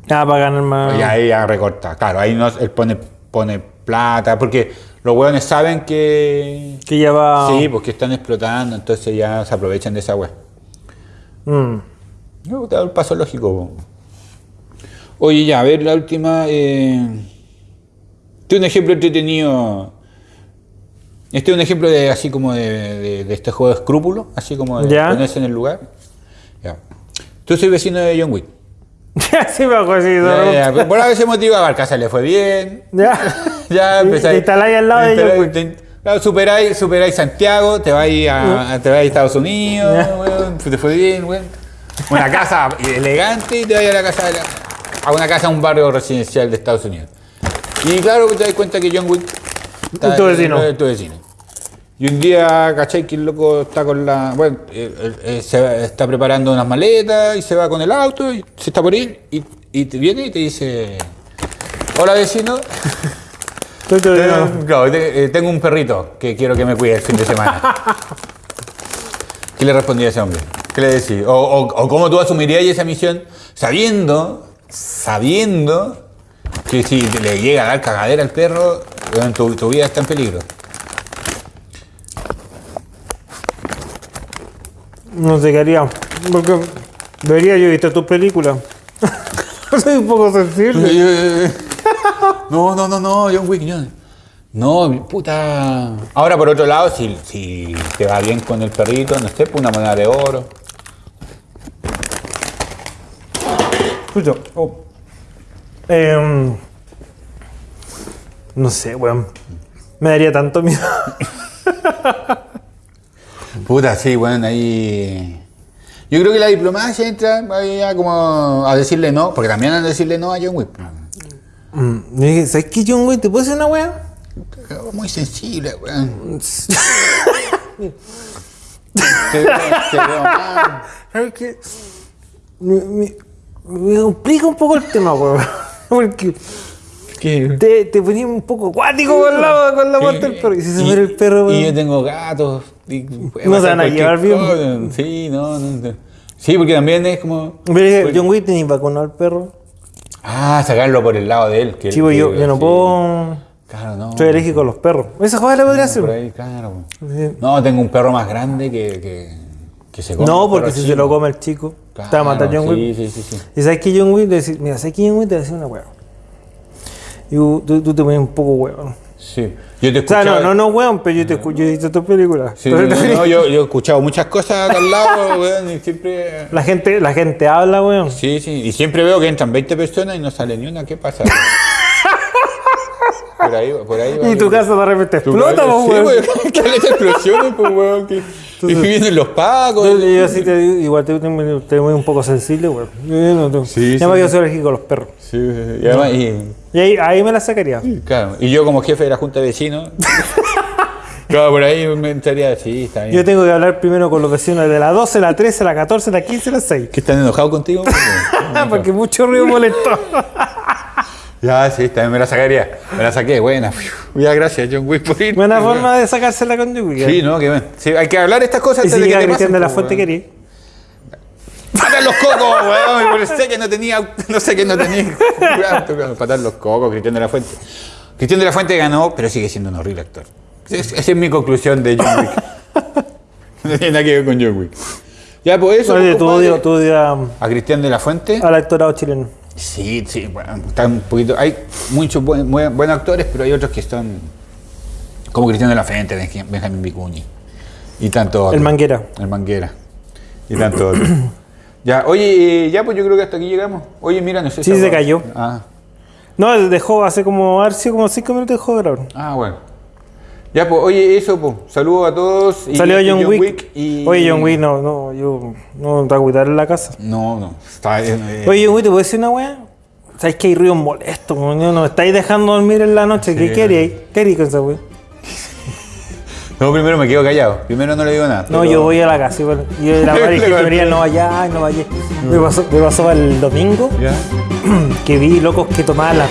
Ah, para ganar más. Y ahí ya recorta. Claro, ahí no, él pone, pone plata, porque los weones saben que. Que ya va... Sí, porque están explotando, entonces ya se aprovechan de esa wea. Mm. Yo te doy el paso lógico. po. Oye, ya, a ver la última. Eh... Este es un ejemplo entretenido. Este es un ejemplo de así como de, de- de este juego de escrúpulos, así como de Ya. ponerse en el lugar. Ya. Tú soy vecino de John Wick. sí me acuerdo. Ya, ya, Por veces motivo a Barcaza le fue bien. Ya. Ya empezáis. te instaláis al lado de Wick. te- Claro, superáis, superáis Santiago, te vais a, te vais a Estados Unidos, weón, te fue bien, weón. Una casa elegante y te vas a la casa de la- a una casa en un barrio residencial de Estados Unidos. Y claro que te das cuenta que John Wick Es tu vecino. es tu vecino. Y un día, ¿cachai? Que el loco está con la. Bueno, eh, eh, eh, se está preparando unas maletas y se va con el auto y se está por ir y, y te viene y te dice: Hola vecino, Tengo, claro, eh, tengo un perrito que quiero que me cuide el fin de semana. ¿Qué le respondía a ese hombre? ¿Qué le decís? O, o- o cómo tú asumirías esa misión sabiendo, sabiendo que si le llega a dar cagadera al perro, tu, tu vida está en peligro. No sé qué haría. Porque vería yo visto tus películas. Soy un poco sensible. No, no, no, no, John Wick, John. No, puta. Ahora, por otro lado, si, si te va bien con el perrito, no sé, pues una moneda de oro. Escucha. oh. Em, no sé, weón. Me daría tanto miedo. Puta, sí, bueno, ahí. Yo creo que la diplomacia entra ahí a como a decirle no, porque también a decirle no a John Wick. Mm, yo dije, ¿sabes qué, John Wick? ¿Te puedo hacer una weá? Muy sensible, weón. Te veo- te veo mal. ¿Sabes qué? Me, me, me complica un poco el tema, weón. Porque ¿Qué? te, te ponía un poco acuático con la, con la muerte del perro. Y si se muere el perro, y yo weón. tengo gatos. y No se van a llevar bien. cosa. Sí, no, no, no. Sí, porque también es como. Pero dije, John Wick tenía vacunado al perro. Ah, sacarlo por el lado de él. Que Chivo, que- yo, yo no sí. puedo. Claro, no. Soy alérgico a los perros. Esa jugada la podría hacer. ahí, claro. Sí. No, tengo un perro más grande que, que, que se come. No, porque si se chico. lo come el chico, Claro, te va a matar John Wick. Sí, sí, sí. sí. Y sabes que John Wick, le decís, mira, sabes que John Wick te decía una hueá. Y tú, tú te pones un poco hueón. Sí. Yo te he O sea, no, no, no hueón, pero yo te escucho, yo he visto tus películas. Sí, no, no, yo, yo he escuchado muchas cosas acá al lado, weón, y siempre. La gente, la gente habla, weón. Sí, sí, y siempre veo que entran 20 personas y no sale ni una. ¿Qué pasa? por ahí, por ahí. va. Y tu casa de repente explota, casa- po, Sí, weón. weón. Que hay explosiones, pues, weón. Que, y vienen los pacos. Yo, yo sí te digo, igual te, te, te voy un poco sensible, weón. Yo no, tú. Sí, sí. yo soy alérgico a los perros. Sí, sí, sí. Y además, y, Y ahí, ahí me la sacaría. claro, y yo como jefe de la junta de vecinos. claro, por ahí me entraría, sí, está bien. Yo tengo que hablar primero con los vecinos de la 12, la 13, la 14, la 15, la 6. ¿Que están enojados contigo? Porque mucho ruido molestó. ya, sí, también me la sacaría. Me la saqué, buena. Ya, gracias, John Wick, por ir. Buena forma de sacársela con John Wick. Sí, no, que bueno. Sí, hay que hablar estas cosas Y si antes de que llega te pasen, de la pues, Fuente, quería. Patar los cocos, weón. Sé que no tenía, no sé que no tenía. Patar los cocos, Cristian de la Fuente. Cristian de la Fuente ganó, pero sigue siendo un horrible actor. Es- Esa es mi conclusión de John Wick. No tiene nada que ver con John Wick. Ya, pues eso. Oye, tú odias tú A Cristian de la Fuente. al actorado chileno. Sí, sí, bueno, está un poquito. Hay muchos buen- buen- buenos actores, pero hay otros que están. Como Cristian de la Fuente, Benj- Benjamín Vicuñi. Y tanto El Manguera. El Manguera. Y tanto otro. Ya, oye, eh, ya pues yo creo que hasta aquí llegamos. Oye, mira, no sé Sí, esa se cayó. Ah, No, dejó hace como, sido como 5 minutos dejó de grabar. ah, bueno. Ya, pues, oye, eso, pues. Saludos a todos. y- Salió y John, Wick. y- Oye, John Wick, no, no, yo no te voy a cuidar en la casa. No, no. Está, eh, Oye, John Wick, ¿te puedo decir una weá? ¿Sabes que hay ruidos molestos? No me estáis dejando dormir en la noche. ¿Qué Sí. queréis? ¿Qué queréis con esa weá? No, primero me quedo callado. Primero no le digo nada. No, pero- yo voy a la casa. igual. Y yo la madre que venía, no vaya, no vaya. Me pasó, me pasó el domingo ¿Ya? que vi locos que tomaban las